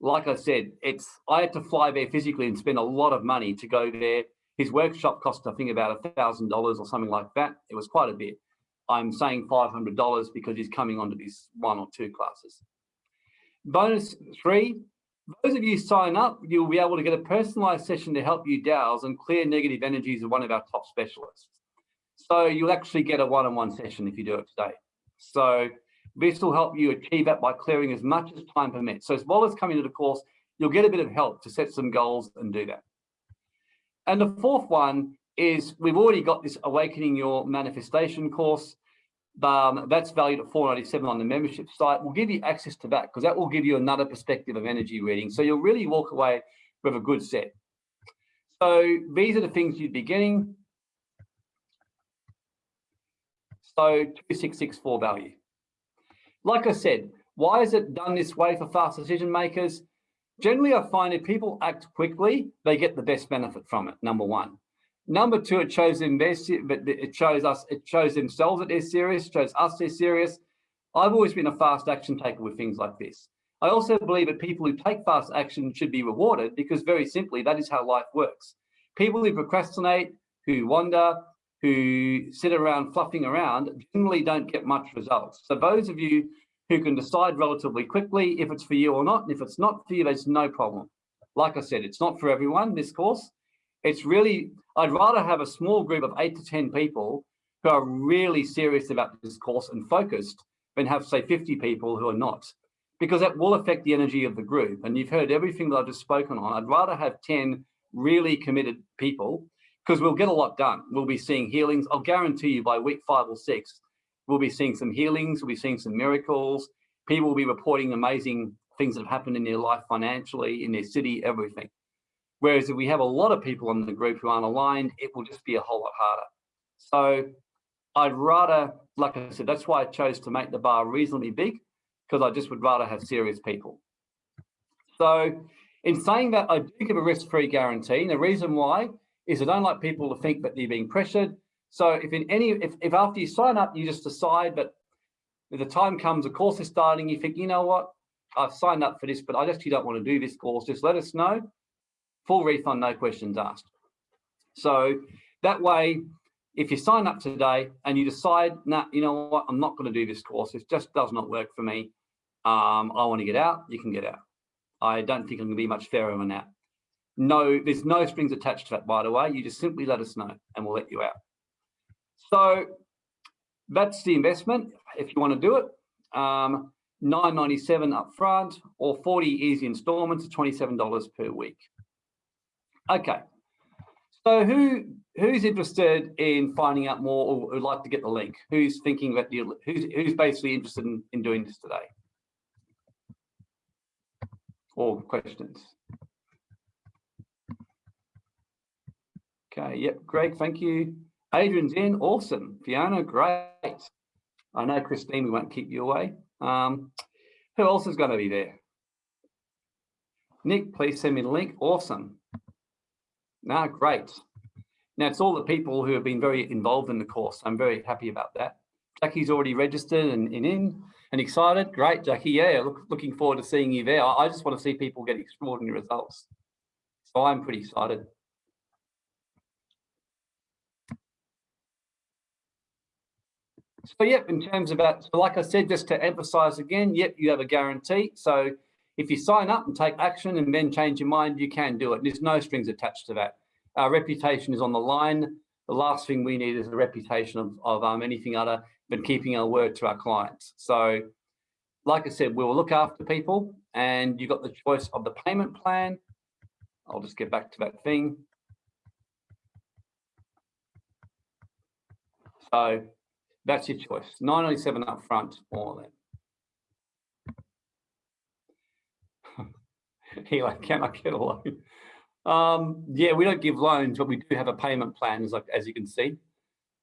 like I said, it's I had to fly there physically and spend a lot of money to go there. His workshop cost, I think, about a thousand dollars or something like that. It was quite a bit. I'm saying five hundred dollars because he's coming onto these one or two classes. Bonus three, those of you sign up, you'll be able to get a personalized session to help you dowse and clear negative energies of one of our top specialists. So you'll actually get a one-on-one -on -one session if you do it today. So this will help you achieve that by clearing as much as time permits. So as well as coming to the course, you'll get a bit of help to set some goals and do that. And the fourth one is we've already got this Awakening Your Manifestation course. Um, that's valued at 497 on the membership site. We'll give you access to that because that will give you another perspective of energy reading. So you'll really walk away with a good set. So these are the things you'd be getting. So 2664 value. Like I said, why is it done this way for fast decision makers? Generally, I find if people act quickly, they get the best benefit from it, number one. Number two, it shows them their, it shows us, it shows themselves that they're serious, shows us they're serious. I've always been a fast action taker with things like this. I also believe that people who take fast action should be rewarded because very simply, that is how life works. People who procrastinate, who wander, who sit around fluffing around generally don't get much results. So those of you who can decide relatively quickly if it's for you or not, and if it's not for you, there's no problem. Like I said, it's not for everyone, this course. It's really, I'd rather have a small group of eight to 10 people who are really serious about this course and focused than have say 50 people who are not, because that will affect the energy of the group. And you've heard everything that I've just spoken on. I'd rather have 10 really committed people because we'll get a lot done. We'll be seeing healings. I'll guarantee you by week five or six, we'll be seeing some healings. We'll be seeing some miracles. People will be reporting amazing things that have happened in their life financially, in their city, everything. Whereas if we have a lot of people in the group who aren't aligned, it will just be a whole lot harder. So I'd rather, like I said, that's why I chose to make the bar reasonably big, because I just would rather have serious people. So in saying that, I do give a risk-free guarantee. And the reason why is I don't like people to think that they're being pressured. So if in any, if, if after you sign up, you just decide that the time comes, the course is starting, you think, you know what, I've signed up for this, but I actually don't want to do this course, just let us know. Full refund, no questions asked. So that way, if you sign up today and you decide, nah, you know what, I'm not going to do this course, it just does not work for me. Um, I want to get out, you can get out. I don't think I'm going to be much fairer than that. No, there's no strings attached to that, by the way. You just simply let us know and we'll let you out. So that's the investment if you want to do it. Um, 997 up front or 40 easy installments of $27 per week. Okay, so who who's interested in finding out more or would like to get the link? Who's thinking that you who's who's basically interested in, in doing this today? Or questions? Okay, yep, Greg, thank you. Adrian's in, awesome. Fiona, great. I know, Christine, we won't keep you away. Um, who else is going to be there? Nick, please send me the link. Awesome. No, great. Now, it's all the people who have been very involved in the course. I'm very happy about that. Jackie's already registered and, and in and excited. Great, Jackie. Yeah, look, looking forward to seeing you there. I, I just want to see people get extraordinary results. So I'm pretty excited. So yep, in terms of that, so like I said, just to emphasize again, yep, you have a guarantee. So if you sign up and take action and then change your mind, you can do it. There's no strings attached to that. Our reputation is on the line. The last thing we need is a reputation of, of um, anything other than keeping our word to our clients. So like I said, we will look after people and you've got the choice of the payment plan. I'll just get back to that thing. So that's your choice. 997 up front or then. Eli, can I get a loan? Um, yeah, we don't give loans, but we do have a payment plan, as, like, as you can see.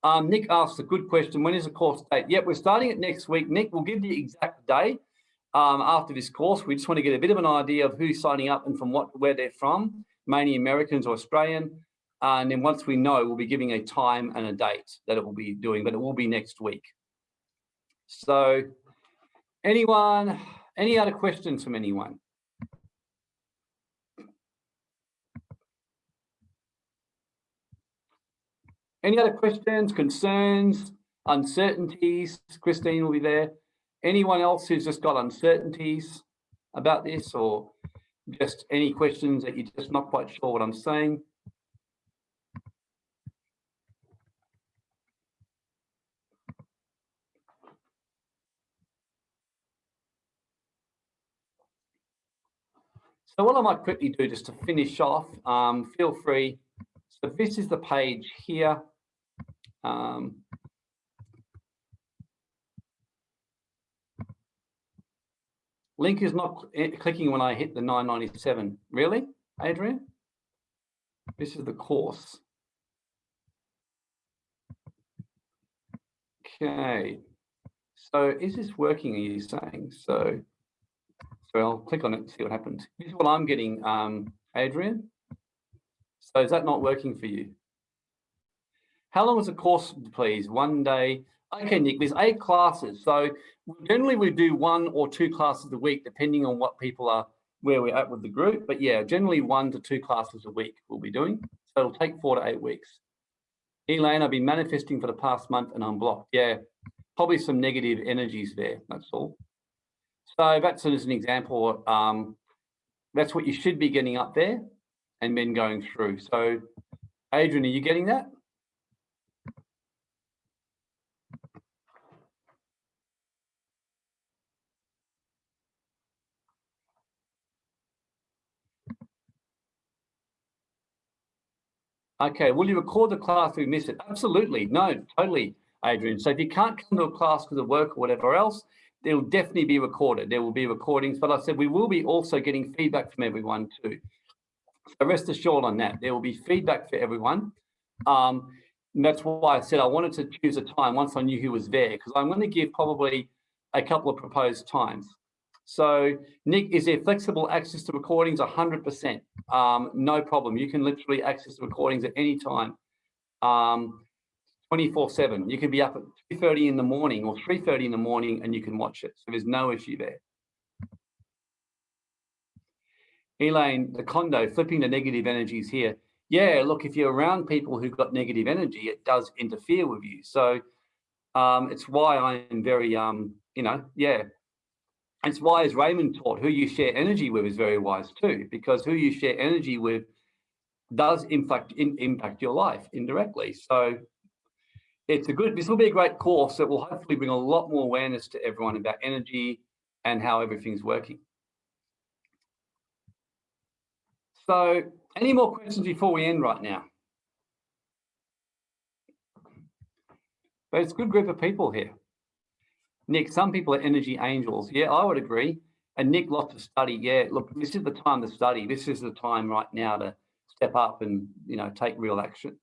Um, Nick asked a good question. When is the course date? Yep, we're starting it next week. Nick, we'll give the exact day um, after this course. We just want to get a bit of an idea of who's signing up and from what, where they're from, mainly Americans or Australian. And then once we know, we'll be giving a time and a date that it will be doing, but it will be next week. So anyone, any other questions from anyone? Any other questions, concerns, uncertainties? Christine will be there. Anyone else who's just got uncertainties about this or just any questions that you're just not quite sure what I'm saying? So what I might quickly do just to finish off, um, feel free. So this is the page here. Um, link is not clicking when I hit the 997. Really, Adrian? This is the course. Okay. So is this working, are you saying? So, so I'll click on it and see what happens. This is what I'm getting, um, Adrian. So is that not working for you? How long is the course, please? One day. Okay, Nick, there's eight classes. So generally we do one or two classes a week, depending on what people are, where we're at with the group. But yeah, generally one to two classes a week we'll be doing. So it'll take four to eight weeks. Elaine, I've been manifesting for the past month and I'm blocked. Yeah, probably some negative energies there, that's all. So that's as an example, um, that's what you should be getting up there and then going through. So Adrian, are you getting that? Okay, will you record the class if we miss it? Absolutely, no, totally, Adrian. So if you can't come to a class because of work or whatever else, it will definitely be recorded. There will be recordings, but I said we will be also getting feedback from everyone too. So rest assured on that. There will be feedback for everyone. Um, that's why I said I wanted to choose a time once I knew who was there, because I'm going to give probably a couple of proposed times. So Nick, is there flexible access to recordings? 100%, um, no problem. You can literally access the recordings at any time, um, 24 seven. You can be up at 2.30 in the morning or 3.30 in the morning and you can watch it. So there's no issue there. Elaine, the condo, flipping the negative energies here. Yeah, look, if you're around people who've got negative energy, it does interfere with you. So um, it's why I'm very, um, you know, yeah, it's why, Raymond taught, who you share energy with is very wise too, because who you share energy with does impact in, impact your life indirectly. So it's a good, this will be a great course that will hopefully bring a lot more awareness to everyone about energy and how everything's working. So any more questions before we end right now? But it's a good group of people here. Nick, some people are energy angels. Yeah, I would agree. And Nick, lots of study. Yeah, look, this is the time to study. This is the time right now to step up and, you know, take real action.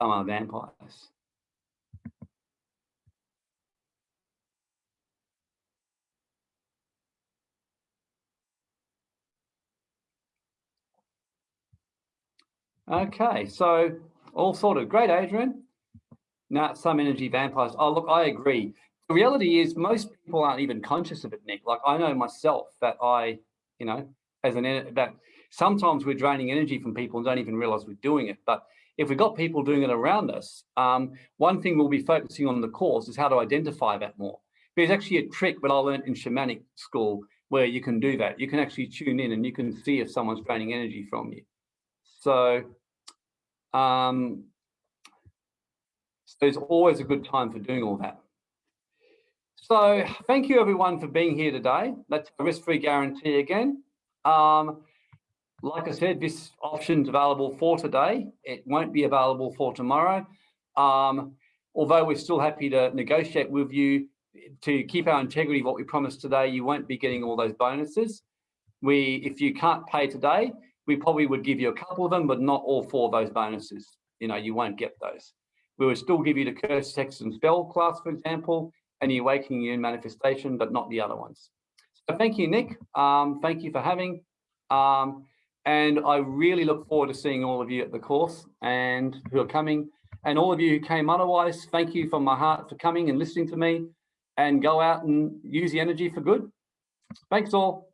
Some are vampires. Okay, so all sorted. Great, Adrian. Now, some energy vampires. Oh, look, I agree. The reality is most people aren't even conscious of it, Nick. Like I know myself that I, you know, as an, that sometimes we're draining energy from people and don't even realize we're doing it. But if we've got people doing it around us, um, one thing we'll be focusing on the course is how to identify that more. There's actually a trick that I learned in shamanic school where you can do that. You can actually tune in and you can see if someone's draining energy from you. So um, so there's always a good time for doing all that. So thank you everyone for being here today. That's a risk-free guarantee again. Um, like I said, this option's available for today. It won't be available for tomorrow. Um, although we're still happy to negotiate with you to keep our integrity, what we promised today, you won't be getting all those bonuses. We, if you can't pay today, we probably would give you a couple of them, but not all four of those bonuses. You know, you won't get those. We would still give you the curse, text, and spell class, for example, and the awakening you manifestation, but not the other ones. So thank you, Nick. Um, thank you for having. Um, And I really look forward to seeing all of you at the course and who are coming. And all of you who came otherwise, thank you from my heart for coming and listening to me and go out and use the energy for good. Thanks all.